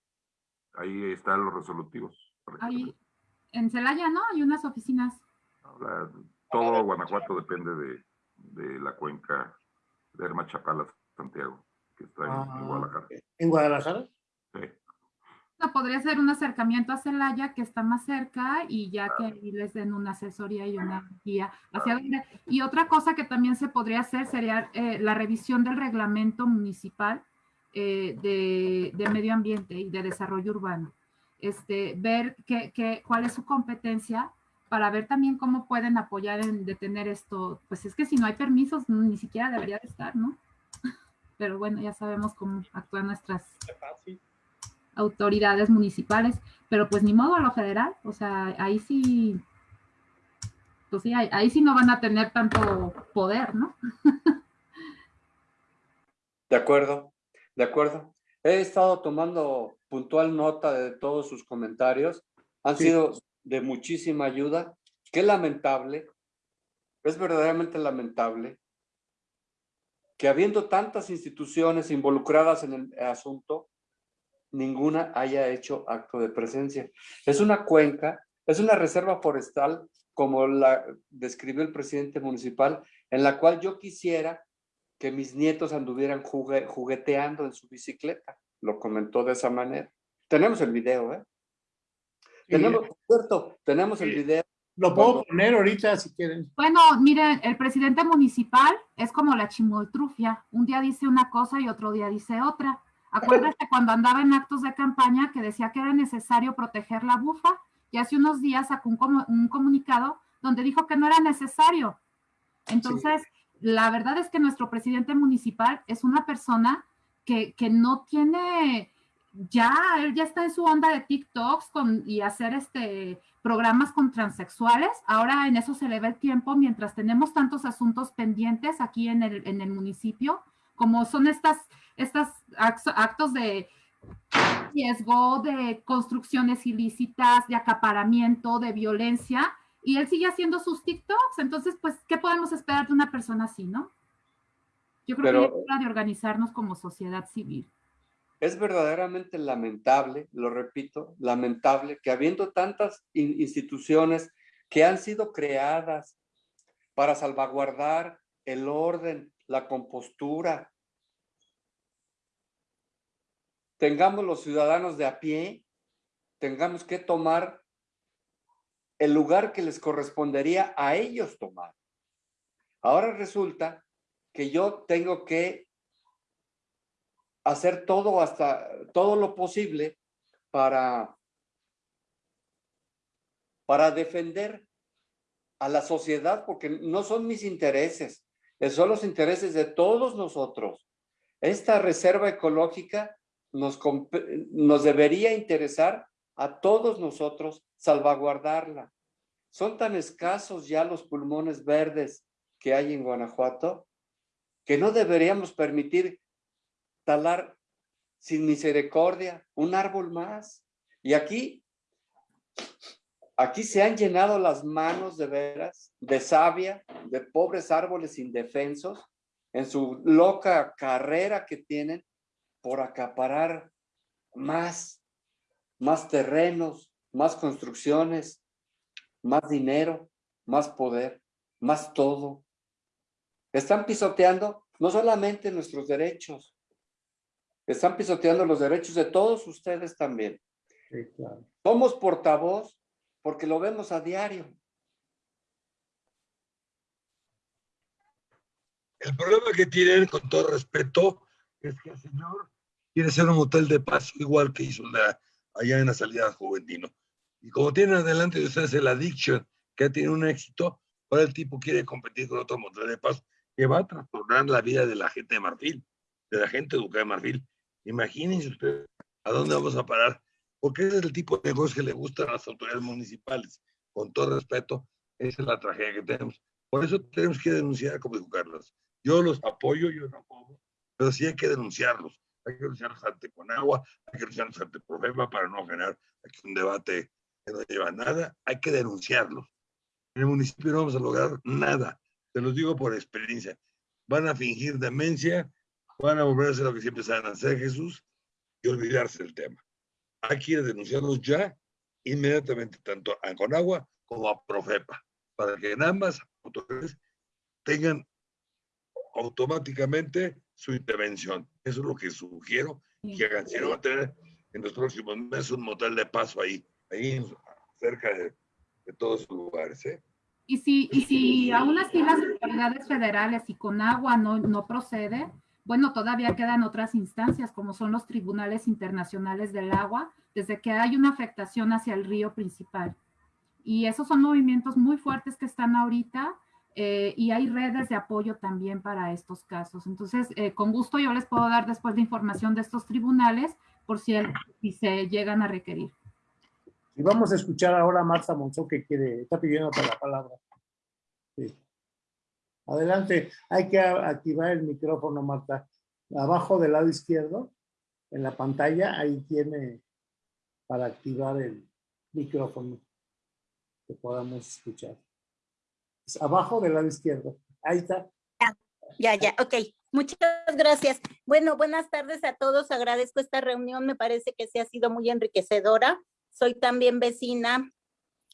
Ahí están los resolutivos. Ahí, en Celaya, ¿no? Hay unas oficinas. Ahora, todo Guanajuato depende de, de la cuenca de Herma Chapala, Santiago, que está en, en Ah, Guadalajara. ¿En Guadalajara? Sí. No, podría ser un acercamiento a Celaya, que está más cerca, y ya que ahí les den una asesoría y una guía hacia dónde. Y otra cosa que también se podría hacer sería eh, la revisión del reglamento municipal eh, de, de medio ambiente y de desarrollo urbano. Este, ver qué, qué- cuál es su competencia para ver también cómo pueden apoyar en detener esto. Pues es que si no hay permisos, ni siquiera debería de estar, ¿no? Pero bueno, ya sabemos cómo actúan nuestras autoridades municipales, pero pues ni modo a lo federal, o sea, ahí sí, pues sí, ahí, ahí sí no van a tener tanto poder, ¿no? De acuerdo, de acuerdo. He estado tomando puntual nota de todos sus comentarios. Han Sí. sido de muchísima ayuda. Qué lamentable, es verdaderamente lamentable que habiendo tantas instituciones involucradas en el asunto, ninguna haya hecho acto de presencia. Es una cuenca, es una reserva forestal, como la describió el presidente municipal, en la cual yo quisiera que mis nietos anduvieran jugue- jugueteando en su bicicleta. Lo comentó de esa manera. Tenemos el video, ¿eh? Sí. Tenemos, por cierto, tenemos el video. Lo puedo Cuando- poner ahorita si quieren. Bueno, miren, el presidente municipal es como la chimoltrufia, un día dice una cosa y otro día dice otra. Acuérdate cuando andaba en actos de campaña que decía que era necesario proteger la bufa y hace unos días sacó un, un comunicado donde dijo que no era necesario. Entonces, la verdad es que nuestro presidente municipal es una persona que, que no tiene, ya, él ya está en su onda de TikToks y hacer este programas con transexuales. Ahora en eso se le va el tiempo mientras tenemos tantos asuntos pendientes aquí en el, en el municipio, como son estas, estas actos de riesgo, de construcciones ilícitas, de acaparamiento, de violencia, y él sigue haciendo sus TikToks. Entonces, pues, ¿qué podemos esperar de una persona así, no? Yo creo que es hora de organizarnos como sociedad civil. Es verdaderamente lamentable, lo repito, lamentable que habiendo tantas instituciones que han sido creadas para salvaguardar el orden, la compostura, tengamos los ciudadanos de a pie, tengamos que tomar el lugar que les correspondería a ellos tomar. Ahora resulta que yo tengo que hacer todo hasta todo lo posible para para defender a la sociedad porque no son mis intereses, son los intereses de todos nosotros. Esta reserva ecológica nos, nos debería interesar a todos nosotros salvaguardarla. Son tan escasos ya los pulmones verdes que hay en Guanajuato que no deberíamos permitir talar sin misericordia un árbol más. Y aquí, aquí se han llenado las manos de veras, de savia, de pobres árboles indefensos, en su loca carrera que tienen por acaparar más, más terrenos, más construcciones, más dinero, más poder, más todo. Están pisoteando no solamente nuestros derechos, están pisoteando los derechos de todos ustedes también. Somos portavoz porque lo vemos a diario. El problema que tienen, con todo respeto, es que el señor quiere ser un hotel de paz, igual que hizo la, allá en la salida Juventino. Y como tienen adelante de ustedes el Addiction, que tiene un éxito, ahora el tipo quiere competir con otro motel de paz que va a trastornar la vida de la gente de Marfil, de la gente educada de Marfil. Imagínense ustedes a dónde vamos a parar, porque ese es el tipo de negocios que le gustan a las autoridades municipales. Con todo respeto, esa es la tragedia que tenemos. Por eso tenemos que denunciar, como dijo Carlos. Yo los apoyo, yo no apoyo, pero sí hay que denunciarlos. Hay que denunciarlos ante Conagua, hay que denunciarlos ante Profema para no generar aquí un debate que no lleva nada. Hay que denunciarlos. En el municipio no vamos a lograr nada. Te los digo por experiencia. Van a fingir demencia, van a volver a hacer lo que siempre saben hacer Jesús y olvidarse del tema. Hay que denunciarlos ya, inmediatamente, tanto a Conagua como a Profepa, para que en ambas autoridades tengan automáticamente su intervención. Eso es lo que sugiero que hagan. Si no, va a tener en los próximos meses un motel de paso ahí, ahí cerca de, todos los lugares. ¿eh? Y si, y si aún así las autoridades federales y con agua no, no procede, bueno, todavía quedan otras instancias como son los tribunales internacionales del agua, desde que hay una afectación hacia el río principal. Y esos son movimientos muy fuertes que están ahorita eh, y hay redes de apoyo también para estos casos. Entonces, eh, con gusto yo les puedo dar después de información de estos tribunales por si se llegan a requerir. Y vamos a escuchar ahora a Marta Monzó que quiere, está pidiendo la palabra. Adelante, hay que activar el micrófono, Marta. Abajo del lado izquierdo, en la pantalla, ahí tiene para activar el micrófono que podamos escuchar abajo del lado izquierdo. Ahí está. Ya, ya, ok. Muchas gracias. Bueno, buenas tardes a todos. Agradezco esta reunión. Me parece que se ha sido muy enriquecedora. Soy también vecina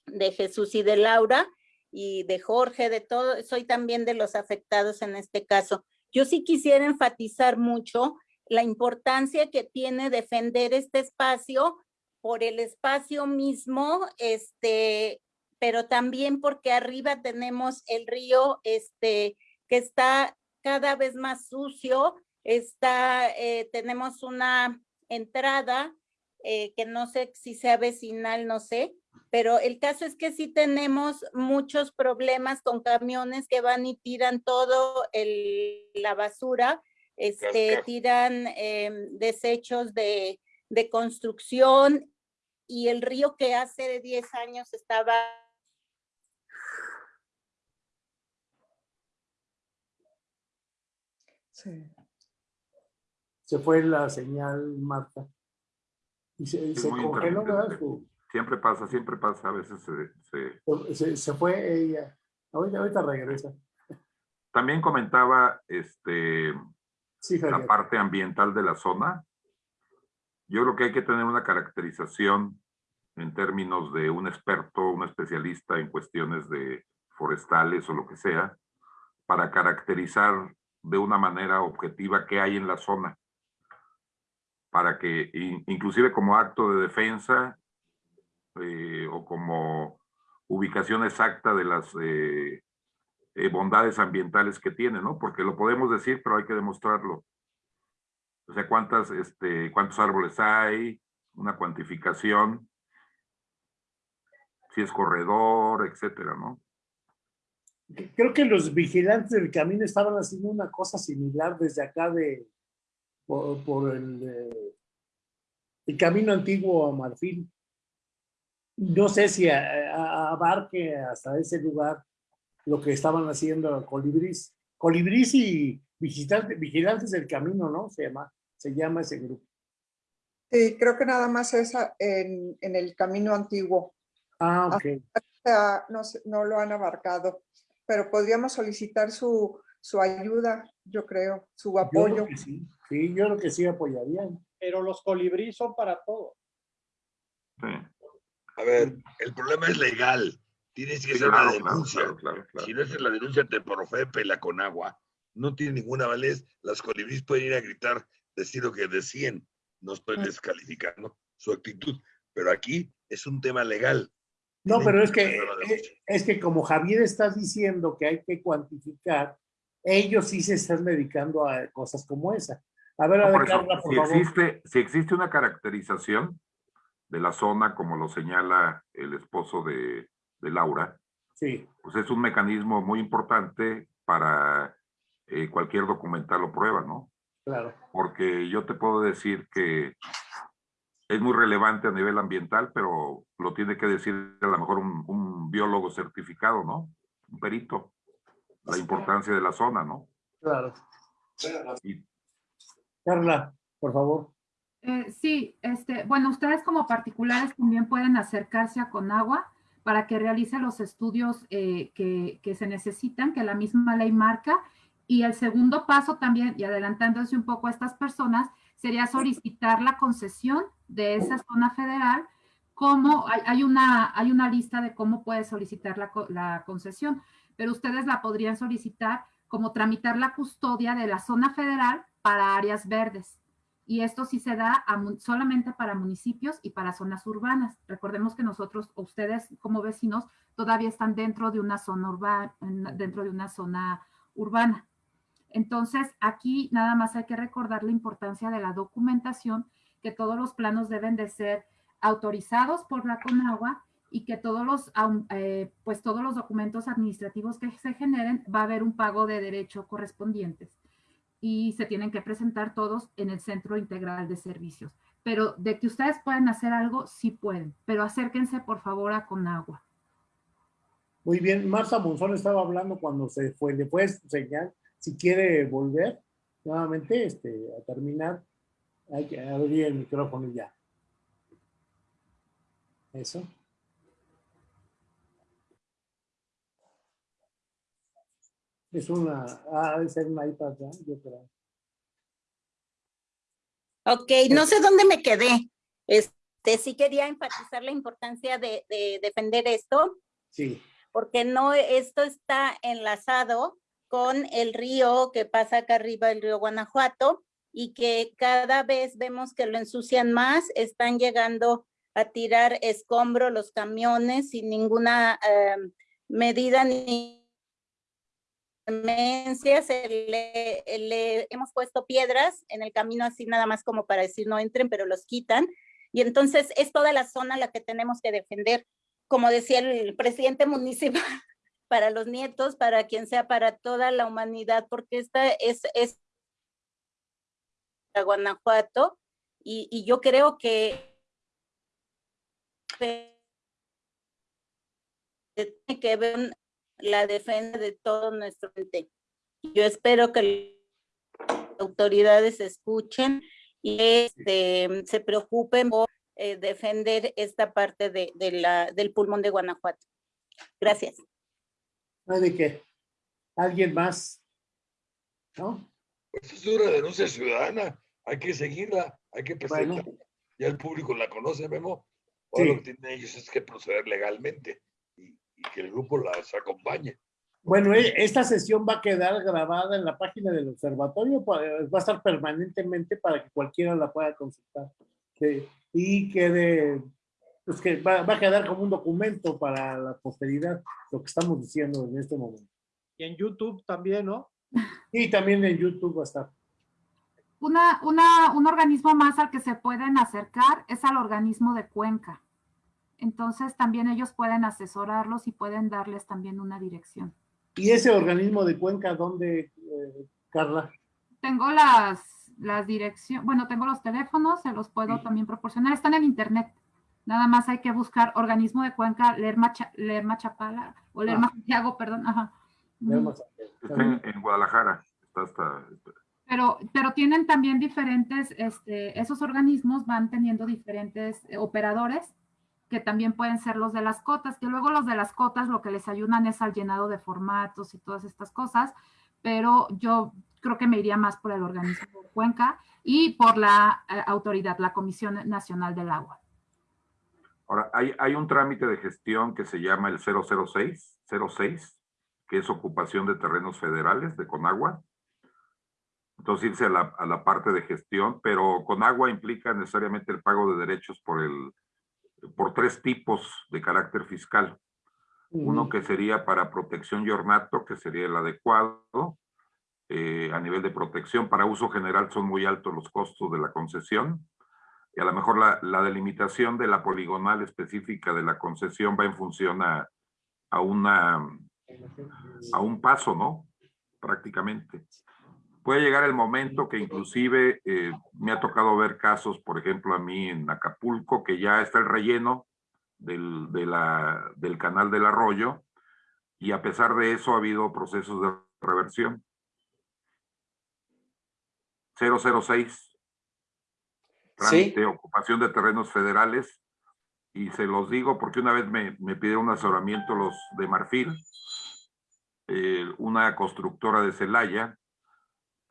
de Jesús y de Laura y de Jorge, de todo. Soy también de los afectados en este caso. Yo sí quisiera enfatizar mucho la importancia que tiene defender este espacio por el espacio mismo, este, pero también porque arriba tenemos el río este, que está cada vez más sucio, está, eh, tenemos una entrada eh, que no sé si sea vecinal, no sé, pero el caso es que sí tenemos muchos problemas con camiones que van y tiran todo el, la basura, este, tiran em, desechos de, de construcción y el río que hace 10 años estaba Se fue la señal, Marta. Y se, congeló, Siempre pasa, siempre pasa, a veces se... Se, fue ella. Ahorita, ahorita regresa. También comentaba este, la parte ambiental de la zona. Yo creo que hay que tener una caracterización en términos de un experto, un especialista en cuestiones de forestales o lo que sea, para caracterizar de una manera objetiva qué hay en la zona. Para que in- inclusive como acto de defensa eh, o como ubicación exacta de las eh, eh, bondades ambientales que tiene, ¿no? Porque lo podemos decir, pero hay que demostrarlo. O sea, cuántas, este, cuántos árboles hay, una cuantificación, si es corredor, etcétera, ¿no? Creo que los vigilantes del camino estaban haciendo una cosa similar desde acá de por, por el, eh, el camino antiguo a Marfil. No sé si a- a- abarque hasta ese lugar lo que estaban haciendo Colibrís. Colibrís y vigilantes, vigilantes del camino, ¿no? Se llama, se llama ese grupo. Sí, creo que nada más es en, en el camino antiguo. Ah, ok. No, no lo han abarcado, pero podríamos solicitar su, su ayuda, yo creo, su Yo creo apoyo. que sí. Sí, yo creo que sí apoyarían. Pero los colibrí son para todo. Sí. A ver, el problema es legal. Tienes que Sí, hacer claro, una claro, denuncia. claro, claro, claro. Si no haces la denuncia te Profepe, la Conagua, no tiene ninguna validez. Las colibríes pueden ir a gritar, decir lo que decían. No estoy Mm. descalificando su actitud, pero aquí es un tema legal. No, Tienen pero es que, la eh, es que como Javier está diciendo que hay que cuantificar, ellos sí se están dedicando a cosas como esa. A ver, a ver, por eso, Carla, por si favor. existe, si existe una caracterización de la zona, como lo señala el esposo de, de Laura, Sí, pues es un mecanismo muy importante para eh, cualquier documental o prueba, ¿no? claro. Porque yo te puedo decir que es muy relevante a nivel ambiental, pero lo tiene que decir a lo mejor un, un biólogo certificado, ¿no? Un perito. La importancia de la zona, ¿no? Claro. Y Carla, por favor. Eh, sí, este, bueno, ustedes como particulares también pueden acercarse a Conagua para que realice los estudios eh, que, que se necesitan, que la misma ley marca. Y el segundo paso también, y adelantándose un poco a estas personas, sería solicitar la concesión de esa zona federal. Como hay, hay una, hay una lista de cómo puede solicitar la, la concesión, pero ustedes la podrían solicitar como tramitar la custodia de la zona federal para áreas verdes. Y esto sí se da solamente para municipios y para zonas urbanas. Recordemos que nosotros, ustedes como vecinos, todavía están dentro de una zona urbana, dentro de una zona urbana. Entonces, aquí nada más hay que recordar la importancia de la documentación, que todos los planos deben de ser autorizados por la Conagua y que todos los, eh, pues todos los documentos administrativos que se generen va a haber un pago de derecho correspondientes y se tienen que presentar todos en el Centro Integral de Servicios. Pero de que ustedes pueden hacer algo, sí pueden, pero acérquense por favor a Conagua. Muy bien, Marta Monzón estaba hablando cuando se fue, le puedes si quiere volver nuevamente este, a terminar, hay que abrir el micrófono y ya. Eso. Es una, ah, debe ser una iPad, ¿verdad? Yo creo. Ok, no sé dónde me quedé. Este, sí quería enfatizar la importancia de, de defender esto, Sí, porque no, esto está enlazado con el río que pasa acá arriba, el río Guanajuato, y que cada vez vemos que lo ensucian más, están llegando a tirar escombro los camiones sin ninguna eh, medida ni clemencia, se le, hemos puesto piedras en el camino así nada más como para decir no entren, pero los quitan. Y entonces es toda la zona la que tenemos que defender, como decía el presidente municipal, para los nietos, para quien sea, para toda la humanidad, porque esta es, es Guanajuato y, y yo creo que tiene que ver la defensa de todo nuestro ente. Yo espero que las autoridades escuchen y este, se preocupen por eh, defender esta parte de, de la, del pulmón de Guanajuato. Gracias. no de qué. ¿Alguien más? ¿No? Esta es una denuncia ciudadana. Hay que seguirla, hay que Bueno. presentarla. Ya el público la conoce, Memo. Ahora Sí. lo que tienen ellos es que proceder legalmente y, que el grupo las acompañe. Bueno, e- esta sesión va a quedar grabada en la página del observatorio, pa- va a estar permanentemente para que cualquiera la pueda consultar. Sí, Y quede, pues que va, va a quedar como un documento para la posteridad, lo que estamos diciendo en este momento. Y en YouTube también, ¿no? Y también en YouTube va a estar. Una, una, un organismo más al que se pueden acercar es al organismo de Cuenca. Entonces también ellos pueden asesorarlos y pueden darles también una dirección. ¿Y ese organismo de Cuenca dónde, eh, Carla? Tengo las, las direcciones, bueno, tengo los teléfonos, se los puedo también proporcionar, están en internet. Nada más hay que buscar organismo de Cuenca, Lerma, Cha- Lerma Chapala, o Lerma Santiago, perdón, ajá. Lerma. Está en, en Guadalajara. Está hasta, Pero, pero tienen también diferentes, este, esos organismos van teniendo diferentes eh, operadores que también pueden ser los de las cotas, que luego los de las cotas lo que les ayudan es al llenado de formatos y todas estas cosas, pero yo creo que me iría más por el organismo de Cuenca y por la eh, autoridad, la Comisión Nacional del Agua. Ahora, hay, hay un trámite de gestión que se llama el 006, 06, que es ocupación de terrenos federales de Conagua. Entonces irse a la, a la parte de gestión, pero Conagua implica necesariamente el pago de derechos por, el, por tres tipos de carácter fiscal. Uno que sería para protección y ornato, que sería el adecuado. eh, a nivel de protección, para uso general son muy altos los costos de la concesión. Y a lo mejor la, la delimitación de la poligonal específica de la concesión va en función a, a una, a un paso, ¿no? Prácticamente. Puede llegar el momento que inclusive eh, me ha tocado ver casos, por ejemplo, a mí en Acapulco, que ya está el relleno del, de la, del canal del arroyo y a pesar de eso ha habido procesos de reversión. 006. Trámite, ocupación de terrenos federales. Y se los digo porque una vez me, me pidieron un asesoramiento los de Marfil, eh, una constructora de Celaya,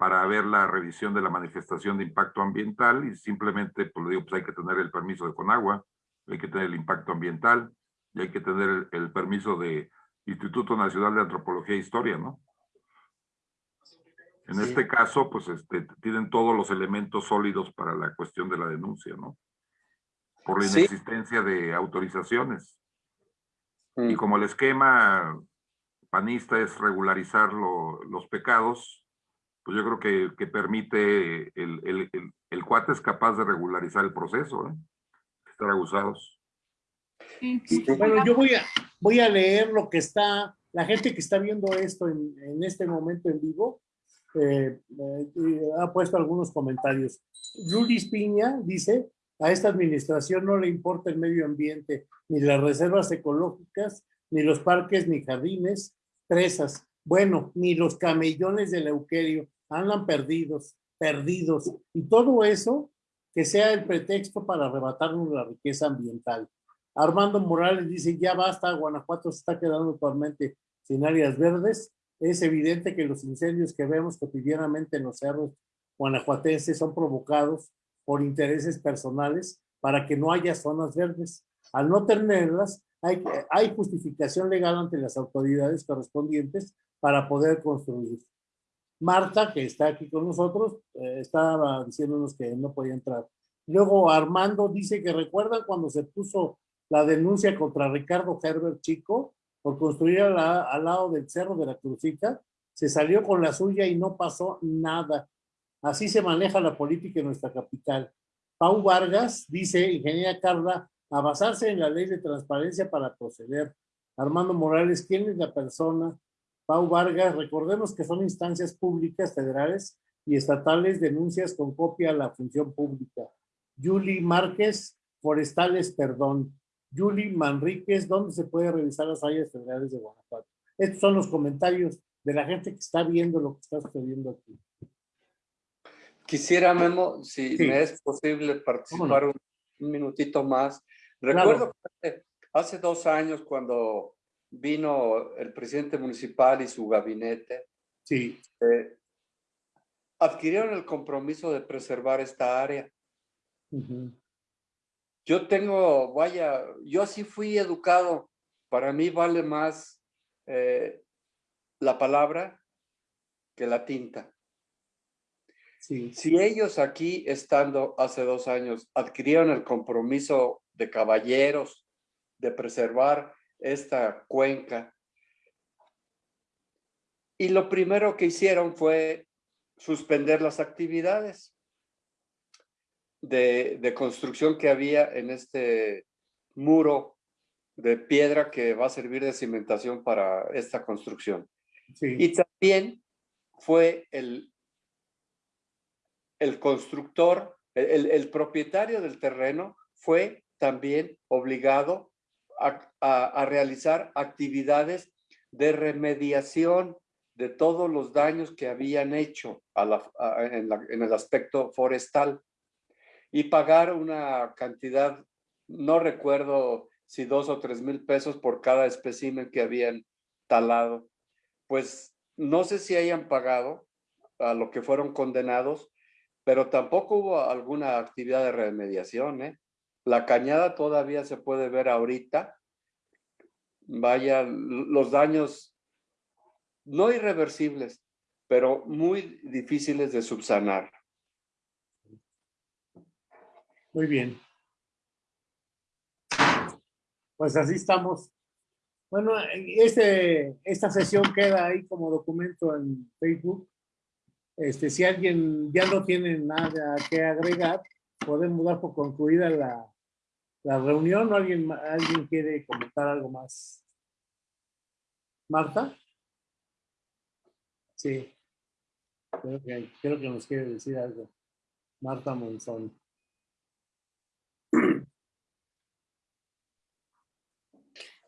para ver la revisión de la manifestación de impacto ambiental y simplemente, pues le digo, pues hay que tener el permiso de Conagua, hay que tener el impacto ambiental y hay que tener el, el permiso de Instituto Nacional de Antropología e Historia, ¿no? En Sí. este caso, pues este, tienen todos los elementos sólidos para la cuestión de la denuncia, ¿no? Por la Sí. inexistencia de autorizaciones. Mm. Y como el esquema panista es regularizar lo- los pecados, pues yo creo que, que permite, el, el, el, el cuate es capaz de regularizar el proceso, ¿eh? Estar abusados. Sí. Bueno, yo voy a, voy a leer lo que está, la gente que está viendo esto en, en este momento en vivo, eh, eh, ha puesto algunos comentarios. Lulis Piña dice, a esta administración no le importa el medio ambiente, ni las reservas ecológicas, ni los parques, ni jardines, presas, bueno, ni los camellones del Euquerio, andan perdidos, perdidos, y todo eso que sea el pretexto para arrebatarnos la riqueza ambiental. Armando Morales dice, ya basta, Guanajuato se está quedando totalmente sin áreas verdes. Es evidente que los incendios que vemos cotidianamente en los cerros guanajuatenses son provocados por intereses personales para que no haya zonas verdes. Al no tenerlas, hay, hay justificación legal ante las autoridades correspondientes para poder construir. Marta, que está aquí con nosotros, eh, estaba diciéndonos que no podía entrar. Luego Armando dice que recuerdan cuando se puso la denuncia contra Ricardo Herbert Chico por construir la- al lado del Cerro de la Crucita, se salió con la suya y no pasó nada. Así se maneja la política en nuestra capital. Pau Vargas dice, ingeniera Carla, a basarse en la ley de transparencia para proceder. Armando Morales, ¿quién es la persona? Pau Vargas, recordemos que son instancias públicas federales y estatales denuncias con copia a la función pública. Julie Márquez, Forestales, perdón. Julie Manríquez, ¿dónde se puede revisar las áreas federales de Guanajuato? Estos son los comentarios de la gente que está viendo lo que está sucediendo aquí. Quisiera, Memo, si Sí. me es posible participar un, un minutito más. Claro. Recuerdo que hace, dos años cuando vino el presidente municipal y su gabinete, Sí, eh, adquirieron el compromiso de preservar esta área. Yo tengo, vaya, yo así fui educado. Para mí vale más eh, la palabra que la tinta. Sí, Si ellos aquí, estando hace dos años, adquirieron el compromiso de caballeros de preservar esta cuenca, y lo primero que hicieron fue suspender las actividades de, de construcción que había en este muro de piedra que va a servir de cimentación para esta construcción. sí, Y también fue el, el constructor, el, el propietario del terreno fue también obligado a, realizar actividades de remediación de todos los daños que habían hecho en el aspecto forestal y pagar una cantidad, no recuerdo si dos o tres mil pesos por cada espécimen que habían talado. Pues no sé si hayan pagado a lo que fueron condenados, pero tampoco hubo alguna actividad de remediación. ¿eh? La cañada todavía se puede ver ahorita. Vaya, los daños no irreversibles, pero muy difíciles de subsanar. muy bien. Pues así estamos. Bueno, este, esta sesión queda ahí como documento en Facebook. Este, si alguien ya no tiene nada que agregar, podemos dar por concluida la, la reunión o alguien, alguien quiere comentar algo más. Marta? Sí. Creo que, creo que nos quiere decir algo. Marta Monzón.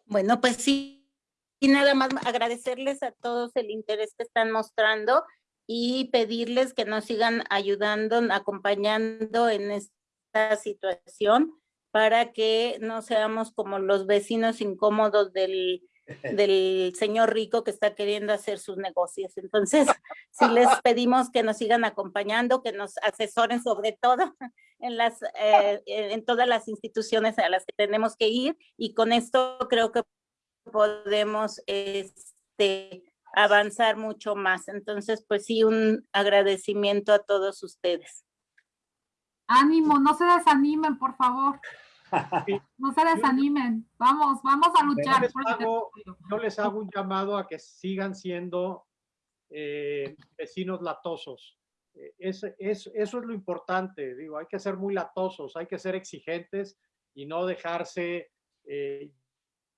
Bueno, pues sí, y nada más agradecerles a todos el interés que están mostrando y pedirles que nos sigan ayudando, acompañando en esta situación para que no seamos como los vecinos incómodos del, del señor rico que está queriendo hacer sus negocios. Entonces, sí les pedimos que nos sigan acompañando, que nos asesoren sobre todo en las, eh, en todas las instituciones a las que tenemos que ir y con esto creo que podemos este, avanzar mucho más. Entonces, pues sí, un agradecimiento a todos ustedes. Ánimo, no se desanimen, por favor. No se desanimen. Vamos, vamos a Yo luchar. les, por el hago, yo les hago un llamado a que sigan siendo eh, vecinos latosos. Eh, es- es- eso es lo importante, digo, hay que ser muy latosos, hay que ser exigentes y no dejarse eh,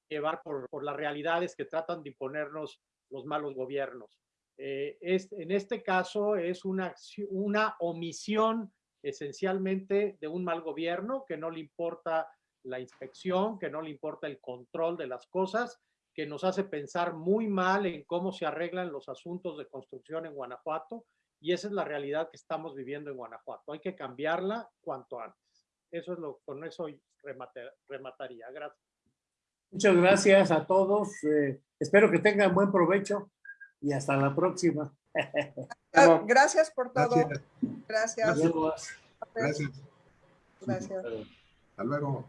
llevar por, por las realidades que tratan de imponernos los malos gobiernos. Eh, es, en este caso es una, una omisión esencialmente de un mal gobierno que no le importa la inspección, que no le importa el control de las cosas, que nos hace pensar muy mal en cómo se arreglan los asuntos de construcción en Guanajuato y esa es la realidad que estamos viviendo en Guanajuato. Hay que cambiarla cuanto antes. Eso es lo, con eso remate- remataría. Gracias. Muchas gracias a todos. eh, espero que tengan buen provecho y hasta la próxima. Ah, Gracias por todo. Gracias. Gracias. Gracias. Gracias. Hasta luego.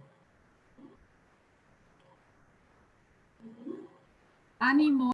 Ánimo.